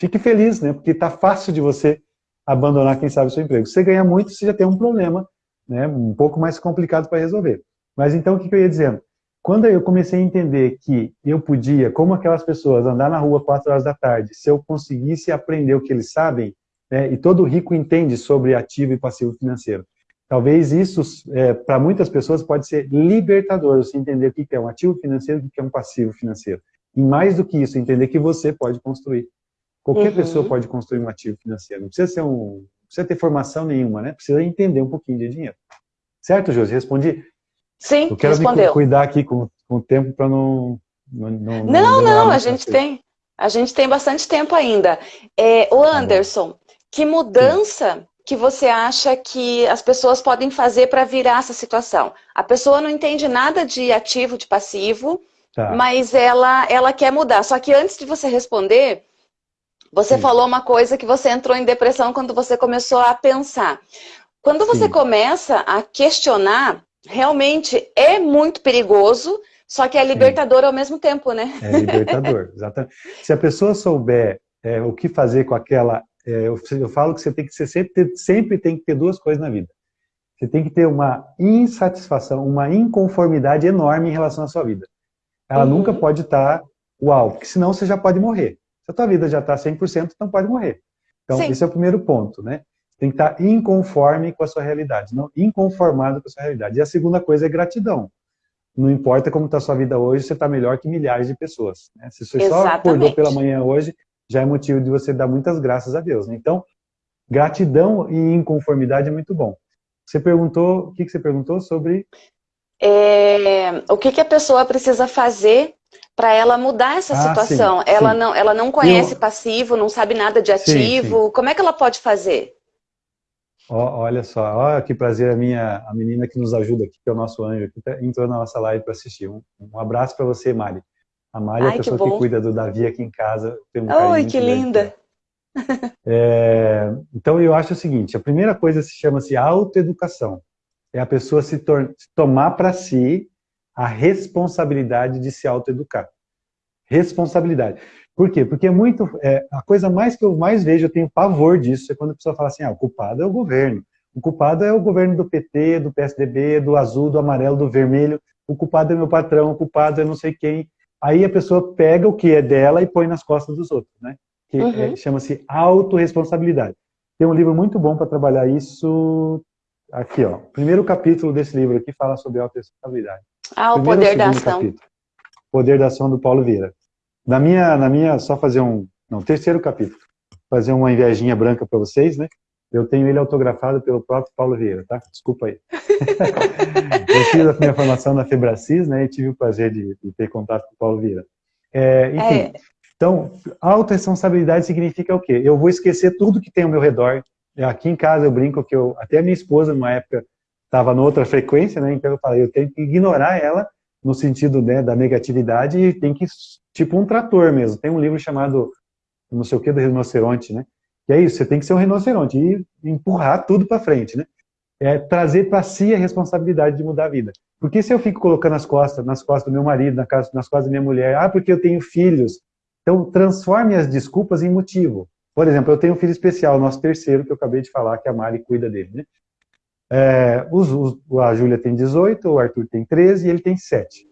fique feliz, né? Porque está fácil de você abandonar, quem sabe, o seu emprego. Se você ganha muito, você já tem um problema, né? Um pouco mais complicado para resolver. Mas então, o que, que eu ia dizendo? Quando eu comecei a entender que eu podia, como aquelas pessoas, andar na rua quatro horas da tarde, se eu conseguisse aprender o que eles sabem, né, e todo rico entende sobre ativo e passivo financeiro. Talvez isso, é, para muitas pessoas, pode ser libertador, você entender o que é um ativo financeiro e o que é um passivo financeiro. E mais do que isso, entender que você pode construir. Qualquer uhum. pessoa pode construir um ativo financeiro. Não precisa, ser um, não precisa ter formação nenhuma, né? Precisa entender um pouquinho de dinheiro. Certo, Josi? Respondi? Sim, Eu quero respondeu. me cuidar aqui com, com o tempo para não, não... Não, não, não a gente tem. A gente tem bastante tempo ainda. É, o tá Anderson, que mudança. Que você acha que as pessoas podem fazer para virar essa situação? A pessoa não entende nada de ativo, de passivo, tá. mas ela, ela quer mudar. Só que antes de você responder, você Sim. falou uma coisa que você entrou em depressão quando você começou a pensar. Quando você Sim. começa a questionar, realmente é muito perigoso, só que é libertador Sim. ao mesmo tempo, né? É libertador, exatamente. Se a pessoa souber é, o que fazer com aquela é, eu, eu, falo que você tem que ser, sempre, ter, sempre tem que ter duas coisas na vida. Você tem que ter uma insatisfação, uma inconformidade enorme em relação à sua vida. Ela uhum. nunca pode estar uau, porque senão você já pode morrer. Se a tua vida já está 100%, então pode morrer. Então, Sim. esse é o primeiro ponto, né? Tem que estar inconforme com a sua realidade, não inconformado com a sua realidade. E a segunda coisa é gratidão. Não importa como está a sua vida hoje, você está melhor que milhares de pessoas. Né? Se você Exatamente. só acordou pela manhã hoje, já é motivo de você dar muitas graças a Deus. Né? Então, gratidão e inconformidade é muito bom. Você perguntou, o que, que você perguntou sobre? É, o que, que a pessoa precisa fazer para ela mudar essa ah, situação? Sim, ela, sim. Não, ela não conhece Eu... passivo, não sabe nada de ativo. Sim, como é que ela pode fazer? Oh, olha só, olha que prazer a minha a menina que nos ajuda aqui, que é o nosso anjo, que tá, entrou na nossa live para assistir. Um, um abraço para você, Mari. A Mari é a pessoa que, que, cuida do Davi aqui em casa. Tem um Oi, que linda! É, então eu acho o seguinte, a primeira coisa se chama-se autoeducação. É a pessoa se, se tomar para si a responsabilidade de se autoeducar. Responsabilidade. Por quê? Porque é muito. É, a coisa mais que eu mais vejo, eu tenho pavor disso, é quando a pessoa fala assim: ah, o culpado é o governo. O culpado é o governo do PT, do PSDB, do azul, do amarelo, do vermelho. O culpado é meu patrão, o culpado é não sei quem. Aí a pessoa pega o que é dela e põe nas costas dos outros, né? Que é, uhum. é, chama-se autorresponsabilidade. Tem um livro muito bom para trabalhar isso aqui, ó. Primeiro capítulo desse livro aqui fala sobre autorresponsabilidade. Ah, o Primeiro poder da ação. Capítulo, poder da ação do Paulo Vieira. Na minha, na minha, só fazer um, não, terceiro capítulo, fazer uma invejinha branca para vocês, né? Eu tenho ele autografado pelo próprio Paulo Vieira, tá? Desculpa aí. Eu fiz a minha formação na Febracis, né? E tive o prazer de, de ter contato com o Paulo Vieira. É, enfim, é. então, autoresponsabilidade significa o quê? Eu vou esquecer tudo que tem ao meu redor. Aqui em casa eu brinco que eu, até a minha esposa, numa época, estava noutra frequência, né? Então eu falei, eu tenho que ignorar ela no sentido né, da negatividade e tem que, tipo um trator mesmo. Tem um livro chamado, não sei o que, do rinoceronte, né? Que é isso, você tem que ser um rinoceronte e empurrar tudo para frente, né? É trazer para si a responsabilidade de mudar a vida. Porque se eu fico colocando nas costas, nas costas do meu marido, nas costas da minha mulher, ah, porque eu tenho filhos. Então, transforme as desculpas em motivo. Por exemplo, eu tenho um filho especial, nosso terceiro, que eu acabei de falar, que a Mari cuida dele, né? É, os, os, a Júlia tem 18, o Arthur tem 13 e ele tem 7.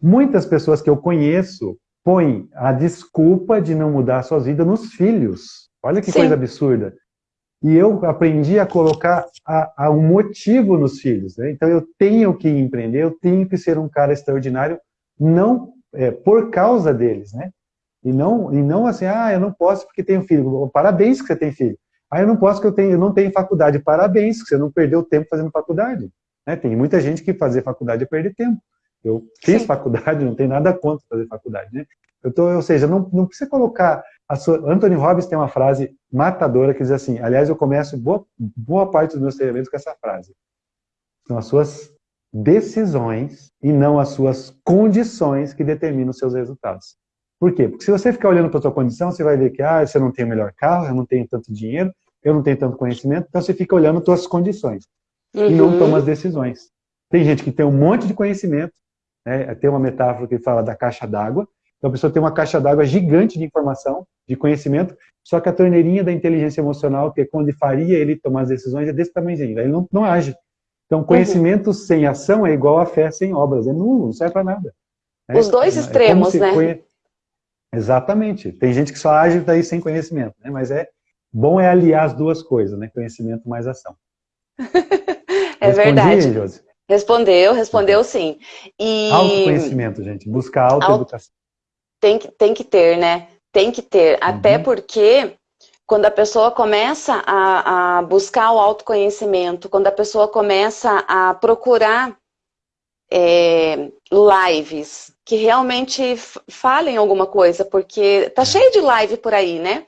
Muitas pessoas que eu conheço põem a desculpa de não mudar suas vidas nos filhos. Olha que Sim. coisa absurda. E eu aprendi a colocar a, a um motivo nos filhos. Né? Então eu tenho que empreender, eu tenho que ser um cara extraordinário, não é, por causa deles, né? E não, e não assim, ah, eu não posso porque tenho filho. Parabéns que você tem filho. Ah, eu não posso porque eu, tenho, eu não tenho faculdade. Parabéns que você não perdeu tempo fazendo faculdade. Né? Tem muita gente que fazer faculdade é perder tempo. Eu fiz Sim. faculdade, não tem nada contra fazer faculdade. Né? Eu tô, ou seja, não, não precisa colocar sua, Anthony Robbins tem uma frase matadora que diz assim, aliás, eu começo boa, boa parte dos meus treinamentos com essa frase. São as suas decisões e não as suas condições que determinam os seus resultados. Por quê? Porque se você ficar olhando para a sua condição, você vai ver que ah, você não tem o melhor carro, eu não tenho tanto dinheiro, eu não tenho tanto conhecimento, então você fica olhando as suas condições uhum. e não uhum. toma as decisões. Tem gente que tem um monte de conhecimento, né? tem uma metáfora que fala da caixa d'água, então a pessoa tem uma caixa d'água gigante de informação, de conhecimento, só que a torneirinha da inteligência emocional, que é quando faria ele tomar as decisões, é desse tamanhozinho, ele não, não age. Então conhecimento uhum. sem ação é igual a fé sem obras, é nulo, não serve para nada. Né? Os dois é, extremos, é né? Conhe... Exatamente. Tem gente que só age daí sem conhecimento, né? mas é bom é aliar as duas coisas, né? Conhecimento mais ação. é Respondi, verdade. Josi? Respondeu, respondeu sim. E... Autoconhecimento, gente. Buscar autoeducação. Tem que, tem que ter, né? Tem que ter. Uhum. Até porque quando a pessoa começa a, a, buscar o autoconhecimento, quando a pessoa começa a procurar é, lives que realmente falem alguma coisa, porque tá cheio de live por aí, né?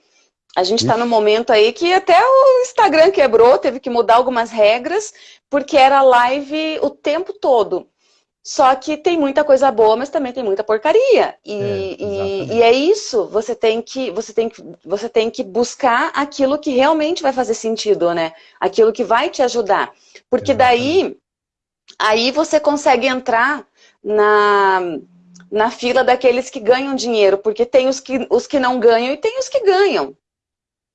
A gente está no momento aí que até o Instagram quebrou, teve que mudar algumas regras, porque era live o tempo todo. Só que tem muita coisa boa, mas também tem muita porcaria. E é, e, e é isso, você tem, que, você, tem que, você tem que buscar aquilo que realmente vai fazer sentido, né? Aquilo que vai te ajudar. Porque daí, aí você consegue entrar na, na fila daqueles que ganham dinheiro, porque tem os que, os que não ganham e tem os que ganham.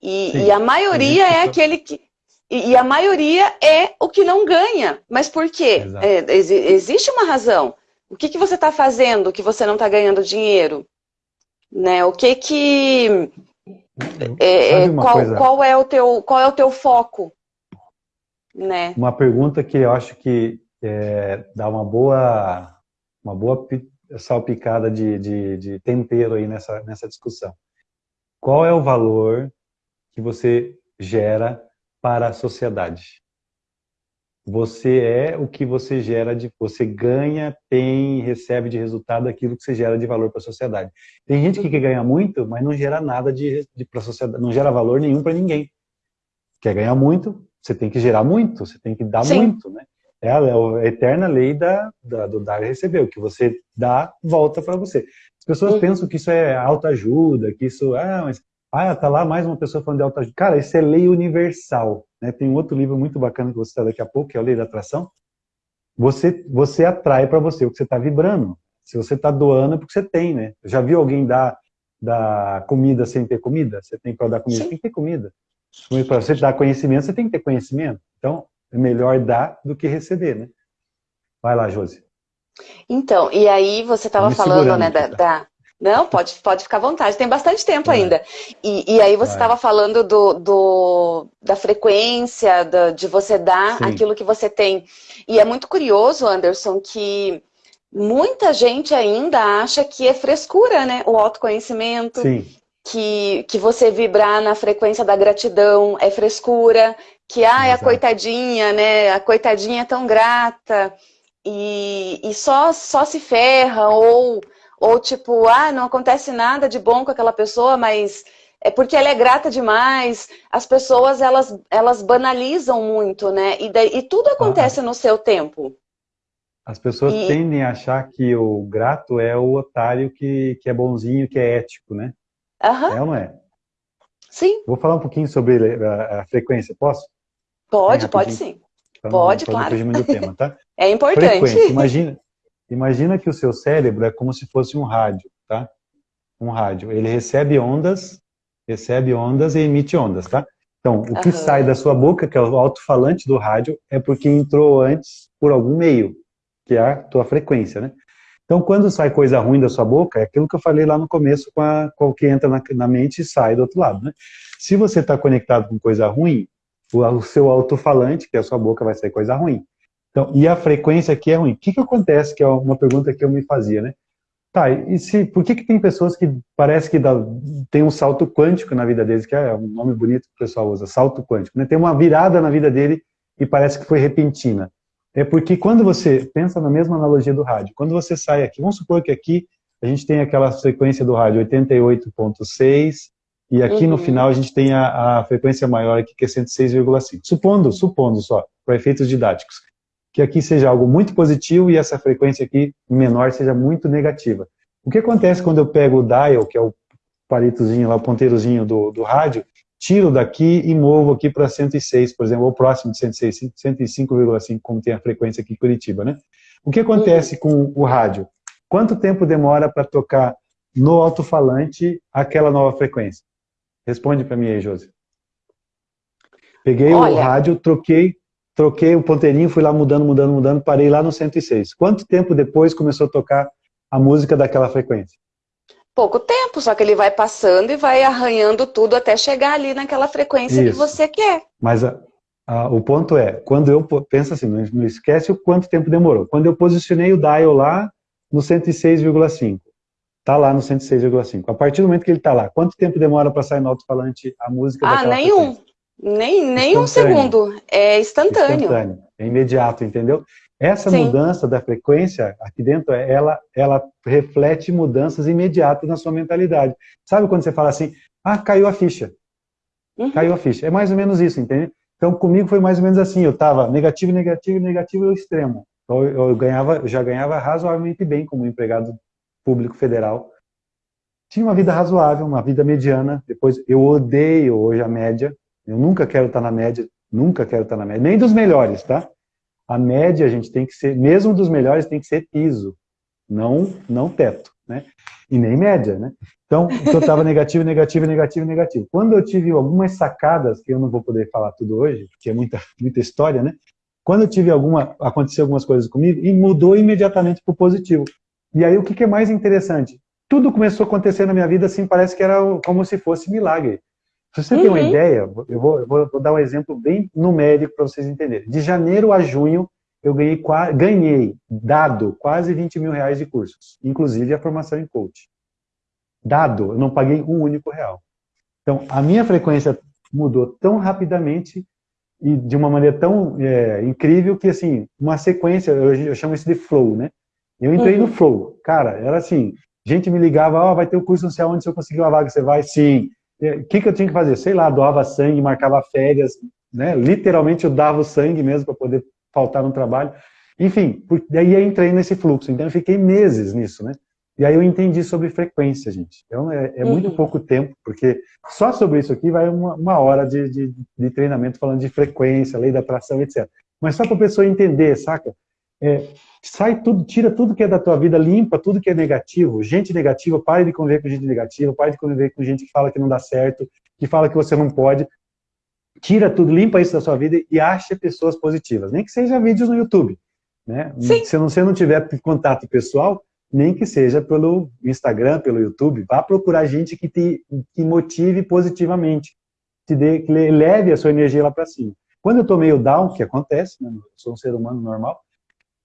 E, e a maioria é aquele que... E, e, a maioria é o que não ganha. Mas por quê? É, ex, existe uma razão. O que, que você está fazendo que você não está ganhando dinheiro? Né? O que que... É, é qual, qual, é o teu, qual é o teu foco? Né? Uma pergunta que eu acho que é, dá uma boa, uma boa salpicada de, de, de tempero aí nessa, nessa discussão. Qual é o valor que você gera para a sociedade? Você é o que você gera de, você ganha, tem, recebe de resultado aquilo que você gera de valor para a sociedade. Tem gente que quer ganhar muito, mas não gera nada de, de para a sociedade, não gera valor nenhum para ninguém. Quer ganhar muito, você tem que gerar muito, você tem que dar Sim. muito, né? É a, é a, eterna lei da, da, do dar e receber. O que você dá, volta para você. As pessoas uhum. pensam que isso é autoajuda, que isso... Ah, mas ah, tá lá mais uma pessoa falando de autoajuda. Cara, isso é lei universal. Né? Tem um outro livro muito bacana que você está daqui a pouco, que é a Lei da Atração. Você, você atrai para você o que você está vibrando. Se você está doando, é porque você tem, né? Já viu alguém dar, dar comida sem ter comida? Você tem para dar comida, Sim. tem que ter comida. Para você dar conhecimento, você tem que ter conhecimento. Então, é melhor dar do que receber, né? Vai lá, Josi. Então, e aí você estava falando, né, da, tá? da, Não, pode, pode ficar à vontade, tem bastante tempo é. ainda. E, e, aí você estava falando do, do, da frequência, do, de você dar Sim. aquilo que você tem. E é muito curioso, Anderson, que muita gente ainda acha que é frescura, né? O autoconhecimento. Sim. Que, que você vibrar na frequência da gratidão é frescura, que ah, é a coitadinha, né? A coitadinha é tão grata e, e só, só se ferra, ou, ou tipo, ah, não acontece nada de bom com aquela pessoa, mas é porque ela é grata demais. As pessoas, elas, elas banalizam muito, né? E, daí, e tudo acontece ah, no seu tempo. As pessoas e... tendem a achar que o grato é o otário que, que é bonzinho, que é ético, né? Uhum. É ou não é? Sim. Vou falar um pouquinho sobre a, a frequência, posso? Pode, pode sim. Então, pode, claro. Tema, tá? É importante. Frequência. Imagina, imagina que o seu cérebro é como se fosse um rádio, tá? Um rádio. Ele recebe ondas, recebe ondas e emite ondas, tá? Então, o que uhum. sai da sua boca, que é o alto-falante do rádio, é porque entrou antes por algum meio, que é a tua frequência, né? Então, quando sai coisa ruim da sua boca, é aquilo que eu falei lá no começo, com, a, com o que entra na, na mente e sai do outro lado, né? Se você está conectado com coisa ruim, o seu alto-falante, que é a sua boca, vai sair coisa ruim. Então, e a frequência aqui é ruim. O que, que acontece, que é uma pergunta que eu me fazia, né? Tá, e se, por que, que tem pessoas que parece que dá, tem um salto quântico na vida deles, que é um nome bonito que o pessoal usa, salto quântico, né? Tem uma virada na vida dele e parece que foi repentina. É porque quando você, pensa na mesma analogia do rádio, quando você sai aqui, vamos supor que aqui a gente tem aquela frequência do rádio 88.6, e aqui uhum. no final a gente tem a, a frequência maior aqui, que é 106,5. Supondo, supondo só, para efeitos didáticos, que aqui seja algo muito positivo e essa frequência aqui menor seja muito negativa. O que acontece quando eu pego o dial, que é o palitozinho lá, o ponteirozinho do, do rádio, tiro daqui e movo aqui para 106, por exemplo, ou próximo de 106, 105,5, como tem a frequência aqui em Curitiba, né? O que acontece com o rádio? Quanto tempo demora para tocar no alto-falante aquela nova frequência? Responde para mim aí, Josi. Peguei Olha... o rádio, troquei, troquei o ponteirinho, fui lá mudando, mudando, mudando, parei lá no 106. Quanto tempo depois começou a tocar a música daquela frequência? Pouco tempo, só que ele vai passando e vai arranhando tudo até chegar ali naquela frequência Isso. que você quer. Mas a, a, o ponto é, quando eu penso assim, não, não esquece o quanto tempo demorou. Quando eu posicionei o dial lá no 106,5, Está lá no 106,5. A partir do momento que ele está lá, quanto tempo demora para sair no alto-falante a música Ah, nenhum. Nem, nem um segundo. É instantâneo. instantâneo. É imediato, entendeu? Essa Sim. mudança da frequência aqui dentro, ela, ela reflete mudanças imediatas na sua mentalidade. Sabe quando você fala assim, ah, caiu a ficha. Uhum. Caiu a ficha. É mais ou menos isso, entende? Então, comigo foi mais ou menos assim, eu estava negativo, negativo, negativo e extremo. Então, eu, eu, ganhava, eu já ganhava razoavelmente bem como empregado público federal. Tinha uma vida razoável, uma vida mediana. Depois, eu odeio hoje a média. Eu nunca quero estar na média, nunca quero estar na média. Nem dos melhores, tá? A média, a gente tem que ser, mesmo dos melhores, tem que ser piso, não, não teto, né? E nem média, né? Então, eu estava negativo, negativo, negativo, negativo. Quando eu tive algumas sacadas, que eu não vou poder falar tudo hoje, porque é muita, muita história, né? Quando eu tive alguma, aconteceu algumas coisas comigo, e mudou imediatamente para o positivo. E aí, o que, que é mais interessante? Tudo começou a acontecer na minha vida, assim, parece que era como se fosse milagre. Se você uhum. tem uma uhum. ideia, eu vou, eu vou, dar um exemplo bem numérico para vocês entenderem. De janeiro a junho, eu ganhei, ganhei, dado, quase 20 mil reais de cursos, inclusive a formação em coach dado, eu não paguei um único real. Então, a minha frequência mudou tão rapidamente e de uma maneira tão é, incrível que, assim, uma sequência, eu, eu, chamo isso de flow, né? Eu entrei uhum. no flow. Cara, era assim, gente me ligava, ó, oh, vai ter o um curso não sei onde, se eu conseguir uma vaga, você vai? Sim. O é, que, que eu tinha que fazer? Sei lá, doava sangue, marcava férias, né? Literalmente eu dava o sangue mesmo para poder faltar no trabalho. Enfim, daí eu entrei nesse fluxo. Então eu fiquei meses nisso, né? E aí eu entendi sobre frequência, gente. Então é, é muito uhum. pouco tempo, porque só sobre isso aqui vai uma, uma hora de, de, de, treinamento falando de frequência, lei da atração, etc. Mas só para a pessoa entender, saca? É, sai tudo, tira tudo que é da tua vida, limpa tudo que é negativo. Gente negativa, pare de conviver com gente negativa, pare de conviver com gente que fala que não dá certo, que fala que você não pode. Tira tudo, limpa isso da sua vida e ache pessoas positivas. Nem que seja vídeos no YouTube. Né? Se você não tiver contato pessoal, nem que seja pelo Instagram, pelo YouTube, vá procurar gente que te que motive positivamente, te dê, que leve a sua energia lá para cima. Quando eu estou meio down, que acontece, né? eu sou um ser humano normal,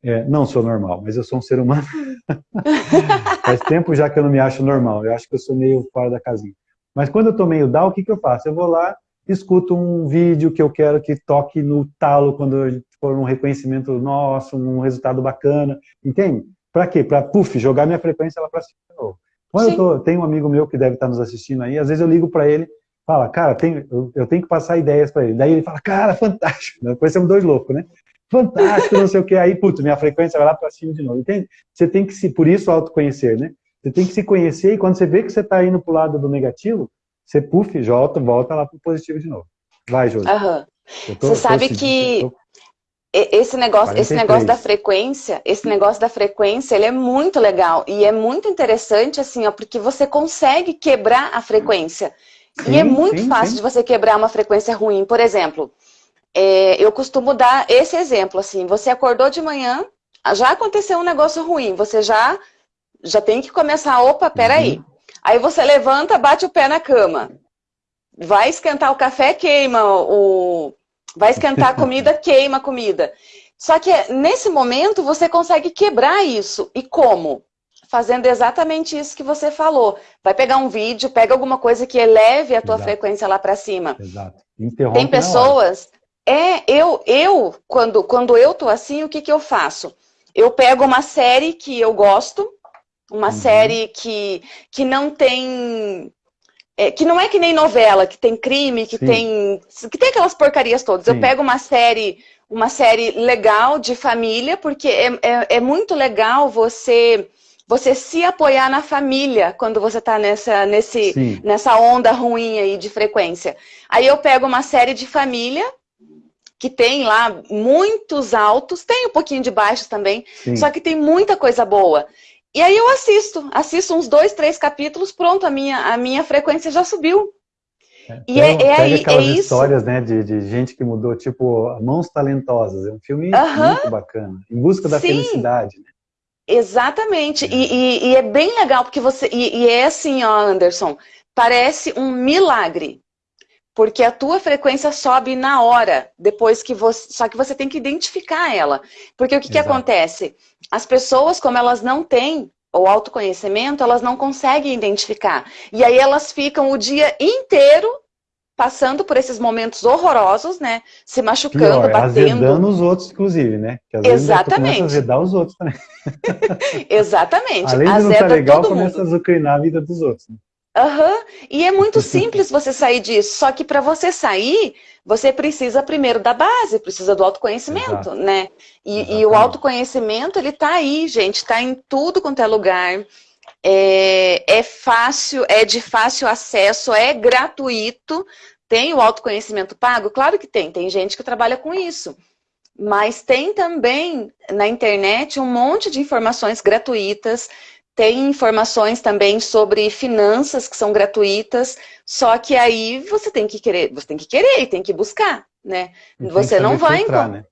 é, não sou normal, mas eu sou um ser humano. Faz tempo já que eu não me acho normal, eu acho que eu sou meio fora da casinha. Mas quando eu estou meio down, o que, que eu faço? Eu vou lá, escuto um vídeo que eu quero que toque no talo quando for um reconhecimento nosso, um resultado bacana, entende? Para quê? Para, puf, jogar minha frequência lá para cima de novo. Quando eu tô, tem um amigo meu que deve estar nos assistindo aí, às vezes eu ligo para ele, fala, cara, tem, eu, eu, tenho que passar ideias para ele. Daí ele fala, cara, fantástico. Depois somos dois loucos, né? Fantástico, não sei o que. Aí, putz, minha frequência vai lá para cima de novo. Entende? Você tem que se, por isso, autoconhecer, né? Você tem que se conhecer e quando você vê que você está indo para o lado do negativo, você, puf, volta, volta lá para o positivo de novo. Vai, Josi. Uhum. Você sabe que... Tô esse negócio, esse negócio da frequência, esse negócio da frequência, ele é muito legal e é muito interessante assim, ó, porque você consegue quebrar a frequência. Sim, e é muito sim, fácil sim. de você quebrar uma frequência ruim. Por exemplo, é, eu costumo dar esse exemplo assim, você acordou de manhã, já aconteceu um negócio ruim, você já já tem que começar, opa, peraí. Uhum. Aí você levanta, bate o pé na cama. Vai esquentar o café, queima o, Vai esquentar a comida, queima a comida. Só que nesse momento você consegue quebrar isso. E como? Fazendo exatamente isso que você falou. Vai pegar um vídeo, pega alguma coisa que eleve a tua Exato. frequência lá para cima. Exato. Interrompe Tem pessoas... É, eu, eu quando, quando eu tô assim, o que, que eu faço? Eu pego uma série que eu gosto, uma uhum. série que, que não tem é, que não é que nem novela, que tem crime, que tem que tem aquelas porcarias todas. Sim. Eu pego uma série, uma série legal de família, porque é, é, é, muito legal você você se apoiar na família quando você está nessa, nesse, nessa onda ruim aí de frequência. Aí eu pego uma série de família, que tem lá muitos altos, tem um pouquinho de baixos também, Sim. só que tem muita coisa boa. E aí eu assisto, assisto uns dois, três capítulos, pronto, a minha, a minha frequência já subiu. É, e é, é, aí, aquelas é histórias, né, de, de gente que mudou, tipo, Mãos Talentosas, é um filme uh -huh. muito bacana, em busca da Sim. felicidade. Né? Exatamente, é. E, e, e, é bem legal, porque você, e, e é assim, ó, Anderson, parece um milagre, porque a tua frequência sobe na hora, depois que você, só que você tem que identificar ela, porque o que, que acontece? as pessoas, como elas não têm o autoconhecimento, elas não conseguem identificar. E aí elas ficam o dia inteiro passando por esses momentos horrorosos, né? Se machucando, Pior, batendo. Azedando os outros, inclusive, né? Que às Exatamente. Vezes a azedar os outros também. Exatamente. Além de não estar tá legal, começa mundo. a azucrinar a vida dos outros. Né? Uhum. E é muito simples você sair disso. Só que para você sair, você precisa primeiro da base, precisa do autoconhecimento, Exato. né? E, e, o autoconhecimento, ele tá aí, gente, está em tudo quanto é lugar. É, é fácil, é de fácil acesso, é gratuito. Tem o autoconhecimento pago? Claro que tem, tem gente que trabalha com isso. Mas tem também na internet um monte de informações gratuitas, tem informações também sobre finanças que são gratuitas, só que aí você tem que querer, você tem que querer e tem que buscar, né? você não vai encontrar. Né?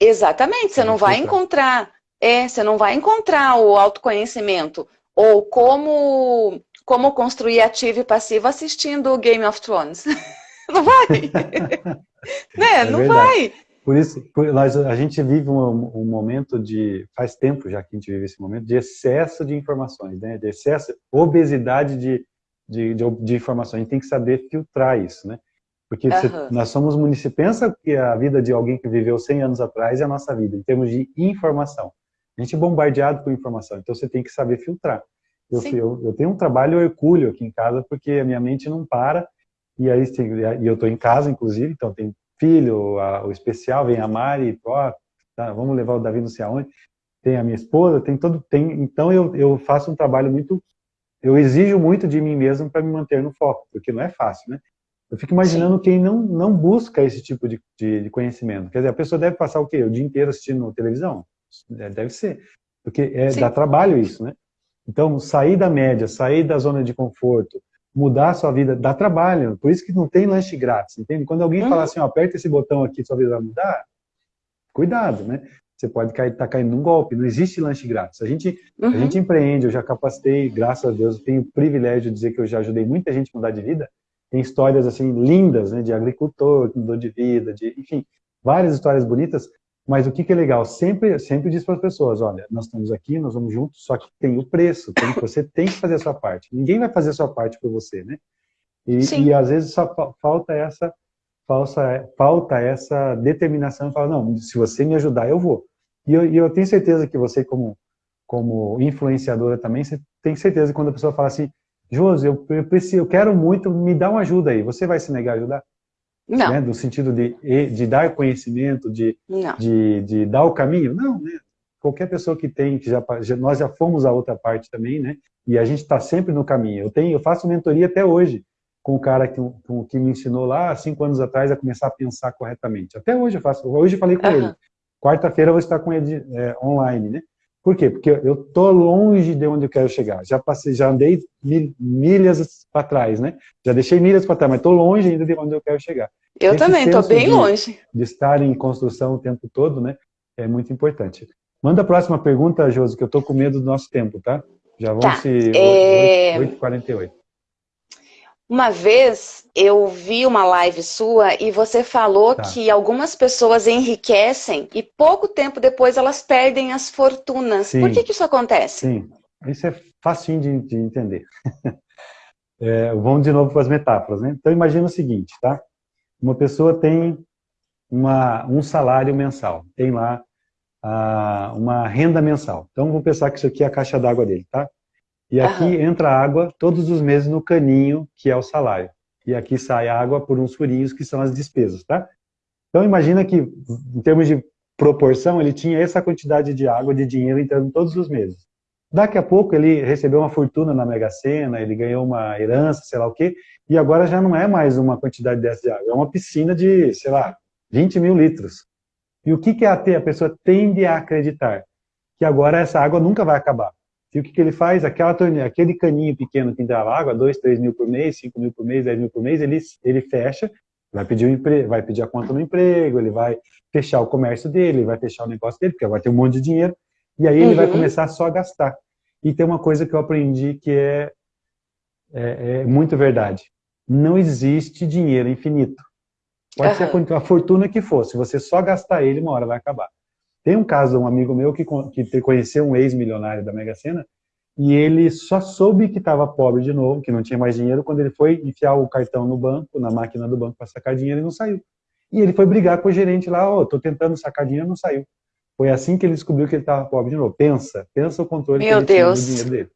Exatamente, você não vai filtrar. encontrar, é, você não vai encontrar o autoconhecimento ou como como construir ativo e passivo assistindo Game of Thrones. não vai. né? É não verdade. vai. Por isso, por, nós, a gente vive um, um, momento de, faz tempo já que a gente vive esse momento, de excesso de informações, né? de excesso, obesidade de, de, de, de informações. A gente tem que saber filtrar isso, né? Porque uhum. nós somos municípios, pensa que a vida de alguém que viveu 100 anos atrás é a nossa vida, em termos de informação. A gente é bombardeado por informação, então você tem que saber filtrar. Eu, eu, eu, tenho um trabalho hercúleo aqui em casa, porque a minha mente não para, e aí e eu estou em casa, inclusive, então tem filho, a, o especial, vem a Mari, ó, tá, vamos levar o Davi não sei aonde, tem a minha esposa, tem todo, tem, então eu, eu faço um trabalho muito, eu exijo muito de mim mesmo para me manter no foco, porque não é fácil, né? Eu fico imaginando Sim. quem não, não busca esse tipo de, de, de, conhecimento. Quer dizer, a pessoa deve passar o quê? O dia inteiro assistindo televisão? É, deve ser. Porque é, dá trabalho isso, né? Então, sair da média, sair da zona de conforto, mudar a sua vida, dá trabalho. Por isso que não tem lanche grátis, entende? Quando alguém uhum. fala assim, ó, aperta esse botão aqui, sua vida vai mudar, cuidado, né? Você pode estar tá caindo num golpe, não existe lanche grátis. A gente, uhum. a gente empreende, eu já capacitei, graças a Deus, eu tenho o privilégio de dizer que eu já ajudei muita gente a mudar de vida. Tem histórias, assim, lindas, né, de agricultor que mudou de vida, de, enfim, várias histórias bonitas, mas o que, que é legal? Sempre, sempre diz para as pessoas, olha, nós estamos aqui, nós vamos juntos, só que tem o preço, tem, você tem que fazer a sua parte. Ninguém vai fazer a sua parte por você, né? E, e às vezes só falta essa, falta, falta essa determinação, fala, não, se você me ajudar, eu vou. E eu, e eu tenho certeza que você, como, como influenciadora também, você tem certeza que quando a pessoa fala assim, Josi, eu, eu, preciso, eu quero muito, me dá uma ajuda aí, você vai se negar a ajudar? Não. Né? Do sentido de, de dar conhecimento, de, de, de, dar o caminho? Não, né? Qualquer pessoa que tem, que já, já, nós já fomos a outra parte também, né? E a gente está sempre no caminho. Eu tenho, eu faço mentoria até hoje com o cara que, com, que me ensinou lá cinco anos atrás a começar a pensar corretamente. Até hoje eu faço. Hoje eu falei com uhum. ele. Quarta-feira eu vou estar com ele é, online, né? Por quê? Porque eu tô longe de onde eu quero chegar. Já passei, já andei mil, milhas para trás, né? Já deixei milhas para trás, mas estou longe ainda de onde eu quero chegar. Eu Esse também, estou bem de, longe. De estar em construção o tempo todo, né? É muito importante. Manda a próxima pergunta, Josi, que eu estou com medo do nosso tempo, tá? Já vamos tá. se... É... 8h48. Uma vez eu vi uma live sua e você falou tá. que algumas pessoas enriquecem e pouco tempo depois elas perdem as fortunas. Sim. Por que, que isso acontece? Sim, isso é facinho de, de entender. é, vamos de novo para as metáforas, né? Então imagina o seguinte, tá? Uma pessoa tem uma, um salário mensal, tem lá ah, uma renda mensal. Então vou pensar que isso aqui é a caixa d'água dele, tá? E aqui Aham. entra água todos os meses no caninho, que é o salário. E aqui sai água por uns furinhos, que são as despesas, tá? Então imagina que, em termos de proporção, ele tinha essa quantidade de água, de dinheiro entrando todos os meses. Daqui a pouco ele recebeu uma fortuna na Mega Sena, ele ganhou uma herança, sei lá o quê, e agora já não é mais uma quantidade dessa de água, é uma piscina de, sei lá, 20 mil litros. E o que, que a, a pessoa tende a acreditar? Que agora essa água nunca vai acabar. E o que, que ele faz? Aquela torneira, aquele caninho pequeno que entrava água, 2, 3 mil por mês, 5 mil por mês, 10 mil por mês, ele, ele fecha, vai pedir, um vai pedir a conta no emprego, ele vai fechar o comércio dele, vai fechar o negócio dele, porque vai ter um monte de dinheiro, e aí ele uhum. vai começar só a gastar. E tem uma coisa que eu aprendi que é, é, é muito verdade. Não existe dinheiro infinito. Pode uhum. ser a fortuna que for, se você só gastar ele, uma hora vai acabar. Tem um caso de um amigo meu que, que conheceu um ex-milionário da Mega Sena e ele só soube que estava pobre de novo, que não tinha mais dinheiro, quando ele foi enfiar o cartão no banco, na máquina do banco para sacar dinheiro e não saiu. E ele foi brigar com o gerente lá, ó, oh, tô tentando sacar dinheiro, não saiu. Foi assim que ele descobriu que ele estava pobre de novo. Pensa, pensa o controle Meu que ele Deus. tinha do dinheiro dele.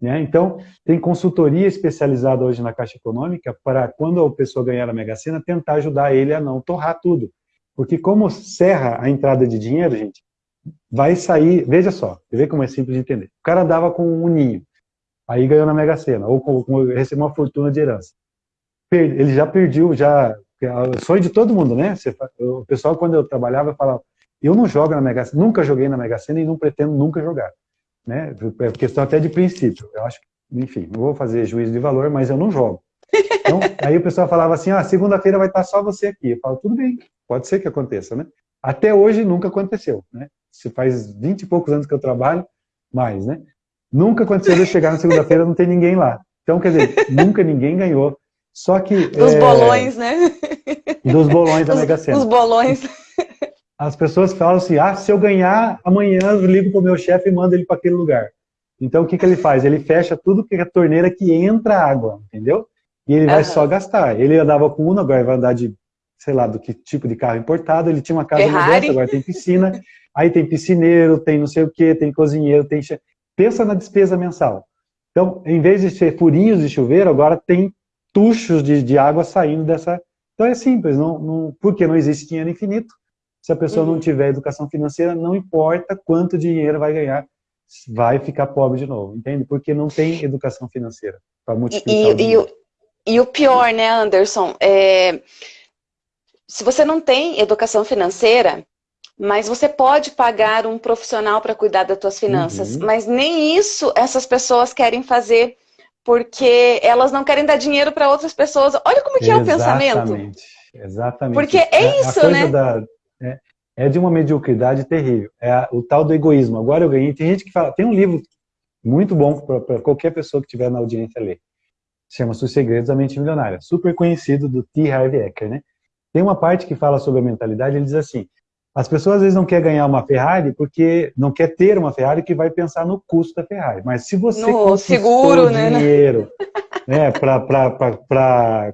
Né? Então, tem consultoria especializada hoje na Caixa Econômica para, quando a pessoa ganhar a Mega Sena, tentar ajudar ele a não torrar tudo. Porque como serra a entrada de dinheiro, gente, vai sair, veja só, você vê como é simples de entender. O cara dava com um ninho, aí ganhou na Mega Sena, ou com, com, recebeu uma fortuna de herança. Ele já perdeu, já, o sonho de todo mundo, né? O pessoal, quando eu trabalhava, falava, eu não jogo na Mega Sena, nunca joguei na Mega Sena e não pretendo nunca jogar. Né? É questão até de princípio. Eu acho, enfim, não vou fazer juízo de valor, mas eu não jogo. Então, aí o pessoal falava assim, ah, segunda-feira vai estar só você aqui. Eu falo, tudo bem, pode ser que aconteça, né? Até hoje nunca aconteceu, né? Se faz 20 e poucos anos que eu trabalho, mais, né? Nunca aconteceu de eu chegar na segunda-feira não tem ninguém lá. Então, quer dizer, nunca ninguém ganhou. Só que... Dos é... bolões, né? Dos bolões da Mega Sena. Os bolões. As pessoas falam assim, ah, se eu ganhar, amanhã eu ligo para o meu chefe e mando ele para aquele lugar. Então, o que, que ele faz? Ele fecha tudo que é a torneira que entra água, entendeu? E ele vai uhum. só gastar. Ele andava com Uno, agora vai andar de, sei lá, do que tipo de carro importado. Ele tinha uma casa modesta, agora tem piscina. Aí tem piscineiro, tem não sei o que, tem cozinheiro, tem... Pensa na despesa mensal. Então, em vez de ser furinhos de chuveiro, agora tem tuchos de, de água saindo dessa... Então é simples, não, não, porque não existe dinheiro infinito. Se a pessoa uhum. não tiver educação financeira, não importa quanto dinheiro vai ganhar, vai ficar pobre de novo, entende? Porque não tem educação financeira para multiplicar e. E, e, o pior, né, Anderson, é, se você não tem educação financeira, mas você pode pagar um profissional para cuidar das suas finanças, uhum. mas nem isso essas pessoas querem fazer, porque elas não querem dar dinheiro para outras pessoas. Olha como que é o pensamento. Exatamente, exatamente. Porque é isso, né? Da, é, é, de uma mediocridade terrível. É a, o tal do egoísmo. Agora eu ganhei. Tem gente que fala, tem um livro muito bom para qualquer pessoa que estiver na audiência ler. Chama-se Os Segredos da Mente Milionária. Super conhecido do T. Harv Eker, né? Tem uma parte que fala sobre a mentalidade, ele diz assim, as pessoas às vezes não querem ganhar uma Ferrari porque não quer ter uma Ferrari que vai pensar no custo da Ferrari. Mas se você no seguro, né? dinheiro né, para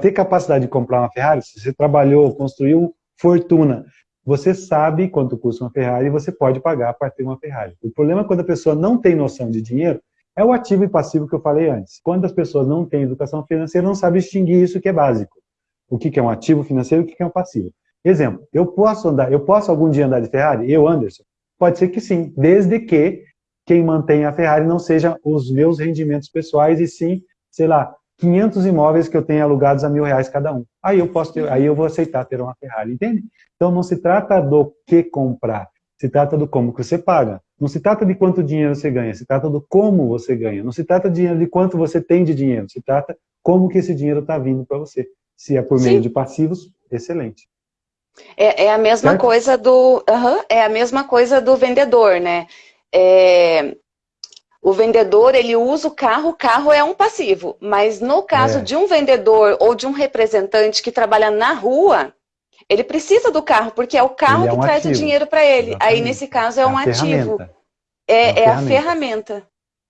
ter capacidade de comprar uma Ferrari, se você trabalhou, construiu fortuna, você sabe quanto custa uma Ferrari e você pode pagar para ter uma Ferrari. O problema é quando a pessoa não tem noção de dinheiro, é o ativo e passivo que eu falei antes. Quando as pessoas não têm educação financeira, não sabem distinguir isso que é básico. O que é um ativo financeiro e o que é um passivo. Exemplo, eu posso andar, eu posso algum dia andar de Ferrari? Eu, Anderson? Pode ser que sim, desde que quem mantém a Ferrari não seja os meus rendimentos pessoais, e sim, sei lá, 500 imóveis que eu tenho alugados a mil reais cada um. Aí eu posso ter, aí eu vou aceitar ter uma Ferrari, entende? Então não se trata do que comprar, se trata do como que você paga. Não se trata de quanto dinheiro você ganha, se trata do como você ganha. Não se trata de, de quanto você tem de dinheiro, se trata como que esse dinheiro está vindo para você. Se é por meio Sim. de passivos, excelente. É, é a mesma certo? coisa do. é a mesma coisa do vendedor, né? É, o vendedor, ele usa o carro, o carro é um passivo. Mas no caso é. de um vendedor ou de um representante que trabalha na rua, ele precisa do carro, porque é o carro é um que traz ativo. o dinheiro para ele. Exatamente. Aí, nesse caso, é, é um ativo. É, é, é a ferramenta.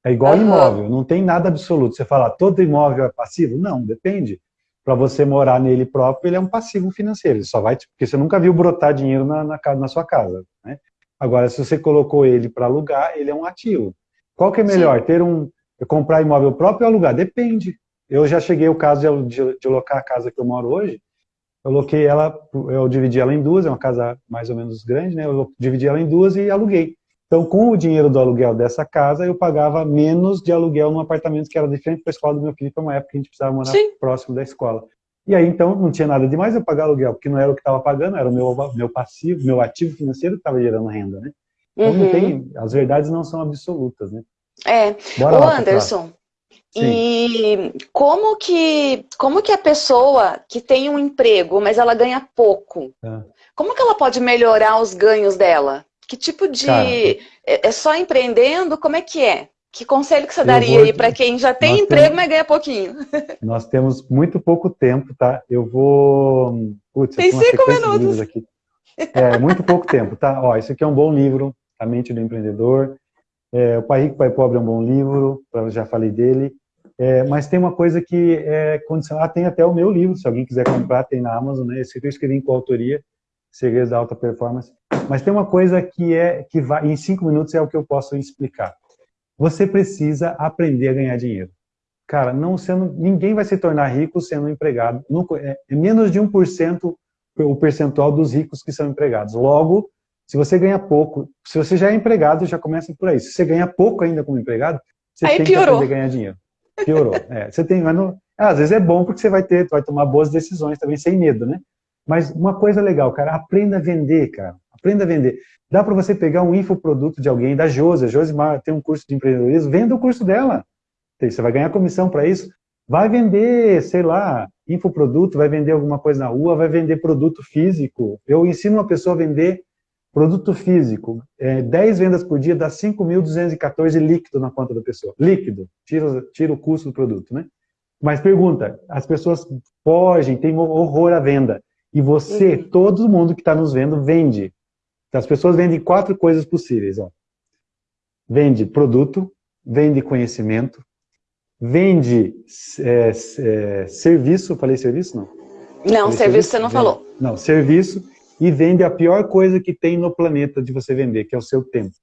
É igual uhum. imóvel, não tem nada absoluto. Você fala, todo imóvel é passivo? Não, depende para você morar nele próprio, ele é um passivo financeiro. Ele só vai, porque você nunca viu brotar dinheiro na, na, na sua casa. Né? Agora, se você colocou ele para alugar, ele é um ativo. Qual que é melhor, Sim. ter um, comprar imóvel próprio ou alugar? Depende. Eu já cheguei ao caso de, de, de locar a casa que eu moro hoje, eu loquei ela, eu dividi ela em duas, é uma casa mais ou menos grande, né? Eu dividi ela em duas e aluguei. Então, com o dinheiro do aluguel dessa casa, eu pagava menos de aluguel num apartamento que era de frente para a escola do meu filho, para uma época que a gente precisava morar Sim. próximo da escola. E aí, então, não tinha nada demais eu pagar aluguel, porque não era o que estava pagando, era o meu, meu passivo, meu ativo financeiro que estava gerando renda, né? Então, uhum. tem, as verdades não são absolutas, né? É. Bora Ô, Anderson, e como que, como que a pessoa que tem um emprego, mas ela ganha pouco, é. como que ela pode melhorar os ganhos dela? Que tipo de... Cara, é, é só empreendendo? Como é que é? Que conselho que você daria vou... aí para quem já tem emprego, temos... mas ganha pouquinho? Nós temos muito pouco tempo, tá? Eu vou... Putz, tem cinco minutos. Aqui. É, muito pouco tempo, tá? Ó, isso aqui é um bom livro, A Mente do Empreendedor. É, o Pai Rico, Pai Pobre é um bom livro, já falei dele. É, mas tem uma coisa que é condicional. Ah, tem até o meu livro, se alguém quiser comprar, tem na Amazon, né? Esse aqui eu escrevi em coautoria, Segredos da Alta Performance. Mas tem uma coisa que é que vai, em cinco minutos é o que eu posso explicar. Você precisa aprender a ganhar dinheiro. Cara, não sendo, ninguém vai se tornar rico sendo empregado. É, é menos de 1% o percentual dos ricos que são empregados. Logo, se você ganha pouco, se você já é empregado, já começa por aí. Se você ganha pouco ainda como empregado, você aí tem piorou. que aprender a ganhar dinheiro. Piorou. É, você tem, mas não, às vezes é bom porque você vai ter, vai tomar boas decisões também sem medo, né? Mas uma coisa legal, cara, aprenda a vender, cara. Aprenda a vender. Dá para você pegar um infoproduto de alguém, da Josi, a Josimar tem um curso de empreendedorismo, venda o curso dela. Você vai ganhar comissão para isso. Vai vender, sei lá, infoproduto, vai vender alguma coisa na rua, vai vender produto físico. Eu ensino uma pessoa a vender produto físico. É, 10 vendas por dia dá 5.214 líquido na conta da pessoa. Líquido, tira, tira o custo do produto, né? Mas pergunta, as pessoas fogem, tem horror à venda. E você, uhum. todo mundo que está nos vendo, vende. As pessoas vendem quatro coisas possíveis. Ó. Vende produto, vende conhecimento, vende é, é, serviço, falei serviço? Não, não serviço, serviço, você não vende, falou. Não, serviço, e vende a pior coisa que tem no planeta de você vender, que é o seu tempo.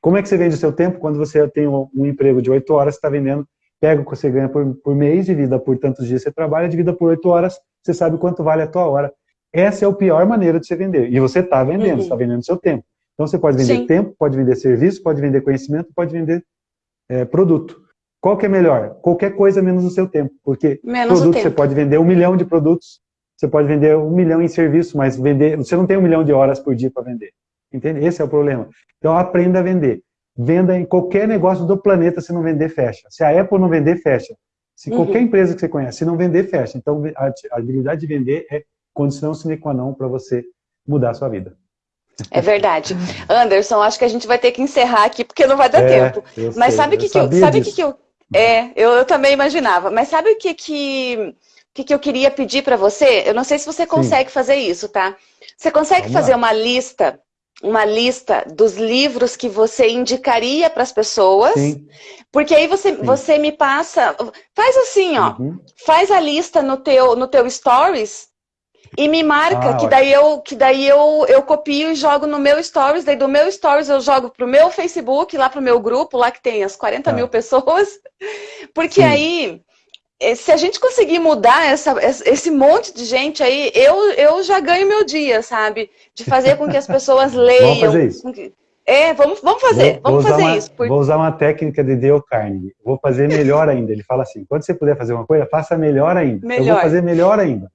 Como é que você vende o seu tempo? Quando você tem um, emprego de oito horas, você está vendendo pega o que você ganha por, por mês, divida por tantos dias você trabalha, divida por oito horas, você sabe quanto vale a tua hora. Essa é a pior maneira de você vender. E você está vendendo, uhum. você está vendendo seu tempo. Então você pode vender Sim. tempo, pode vender serviço, pode vender conhecimento, pode vender é, produto. Qual que é melhor? Qualquer coisa menos o seu tempo. Porque menos produto você pode vender um milhão de produtos, você pode vender um milhão em serviço, mas vender, você não tem um milhão de horas por dia para vender. Entende? Esse é o problema. Então aprenda a vender. Venda em qualquer negócio do planeta, se não vender, fecha. Se a Apple não vender, fecha. Se uhum. qualquer empresa que você conhece, se não vender, fecha. Então, a habilidade de vender é condição sine qua non para você mudar a sua vida. É verdade. Anderson, acho que a gente vai ter que encerrar aqui, porque não vai dar é, tempo. Mas sei, sabe o que, que, eu, sabe que, que eu... É, eu, eu, também imaginava. Mas sabe o que, que, que, que eu queria pedir para você? Eu não sei se você consegue Sim. fazer isso, tá? Você consegue Vamos fazer lá. uma lista uma lista dos livros que você indicaria para as pessoas, Sim. porque aí você, você me passa, faz assim, ó, uhum. faz a lista no teu, no teu stories e me marca, ah, que daí, eu, que daí eu, eu copio e jogo no meu stories, daí do meu stories eu jogo pro meu Facebook, lá pro meu grupo, lá que tem as 40 ah. mil pessoas, porque Sim. aí se a gente conseguir mudar essa, esse monte de gente aí, eu, eu já ganho meu dia, sabe? De fazer com que as pessoas leiam. vamos fazer isso. Que... É, vamos, vamos fazer, vou, vamos vou fazer uma, isso. Vou usar uma técnica de Dale Carnegie. Vou fazer melhor ainda. Ele fala assim, quando você puder fazer uma coisa, faça melhor ainda. Melhor. Eu vou fazer melhor ainda.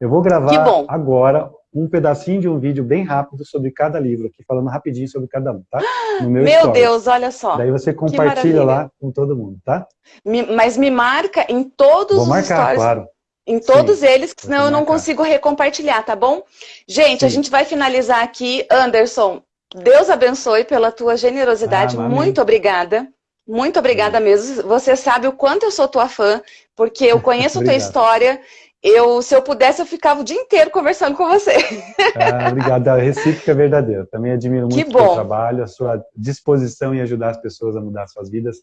Eu vou gravar agora um pedacinho de um vídeo bem rápido sobre cada livro aqui, falando rapidinho sobre cada um, tá? No meu Meu. Deus, olha só. Daí você compartilha lá com todo mundo, tá? Me, mas me marca em todos Vou os marcar, stories. claro. Em todos Sim, eles, senão eu não consigo recompartilhar, tá bom? Gente, Sim. a gente vai finalizar aqui. Anderson, Deus abençoe pela tua generosidade. Ah, Muito obrigada. Muito obrigada mesmo. Você sabe o quanto eu sou tua fã, porque eu conheço a tua história eu, se eu pudesse, eu ficava o dia inteiro conversando com você. Ah, obrigado. A recíproca é verdadeira. Também admiro muito o seu trabalho, a sua disposição em ajudar as pessoas a mudar suas vidas.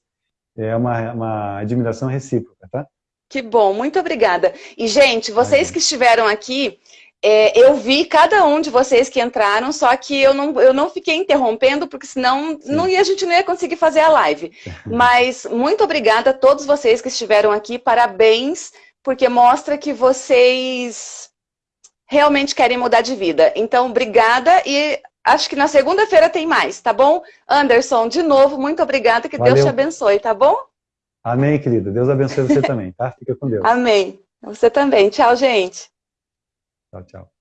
É uma, uma admiração recíproca, tá? Que bom, muito obrigada. E, gente, vocês que estiveram aqui, é, eu vi cada um de vocês que entraram, só que eu não, eu não fiquei interrompendo, porque senão não ia, a gente não ia conseguir fazer a live. Mas muito obrigada a todos vocês que estiveram aqui, parabéns porque mostra que vocês realmente querem mudar de vida. Então, obrigada e acho que na segunda-feira tem mais, tá bom? Anderson, de novo, muito obrigada, que Valeu. Deus te abençoe, tá bom? Amém, querida. Deus abençoe você também, tá? Fica com Deus. Amém. Você também. Tchau, gente. Tchau, tchau.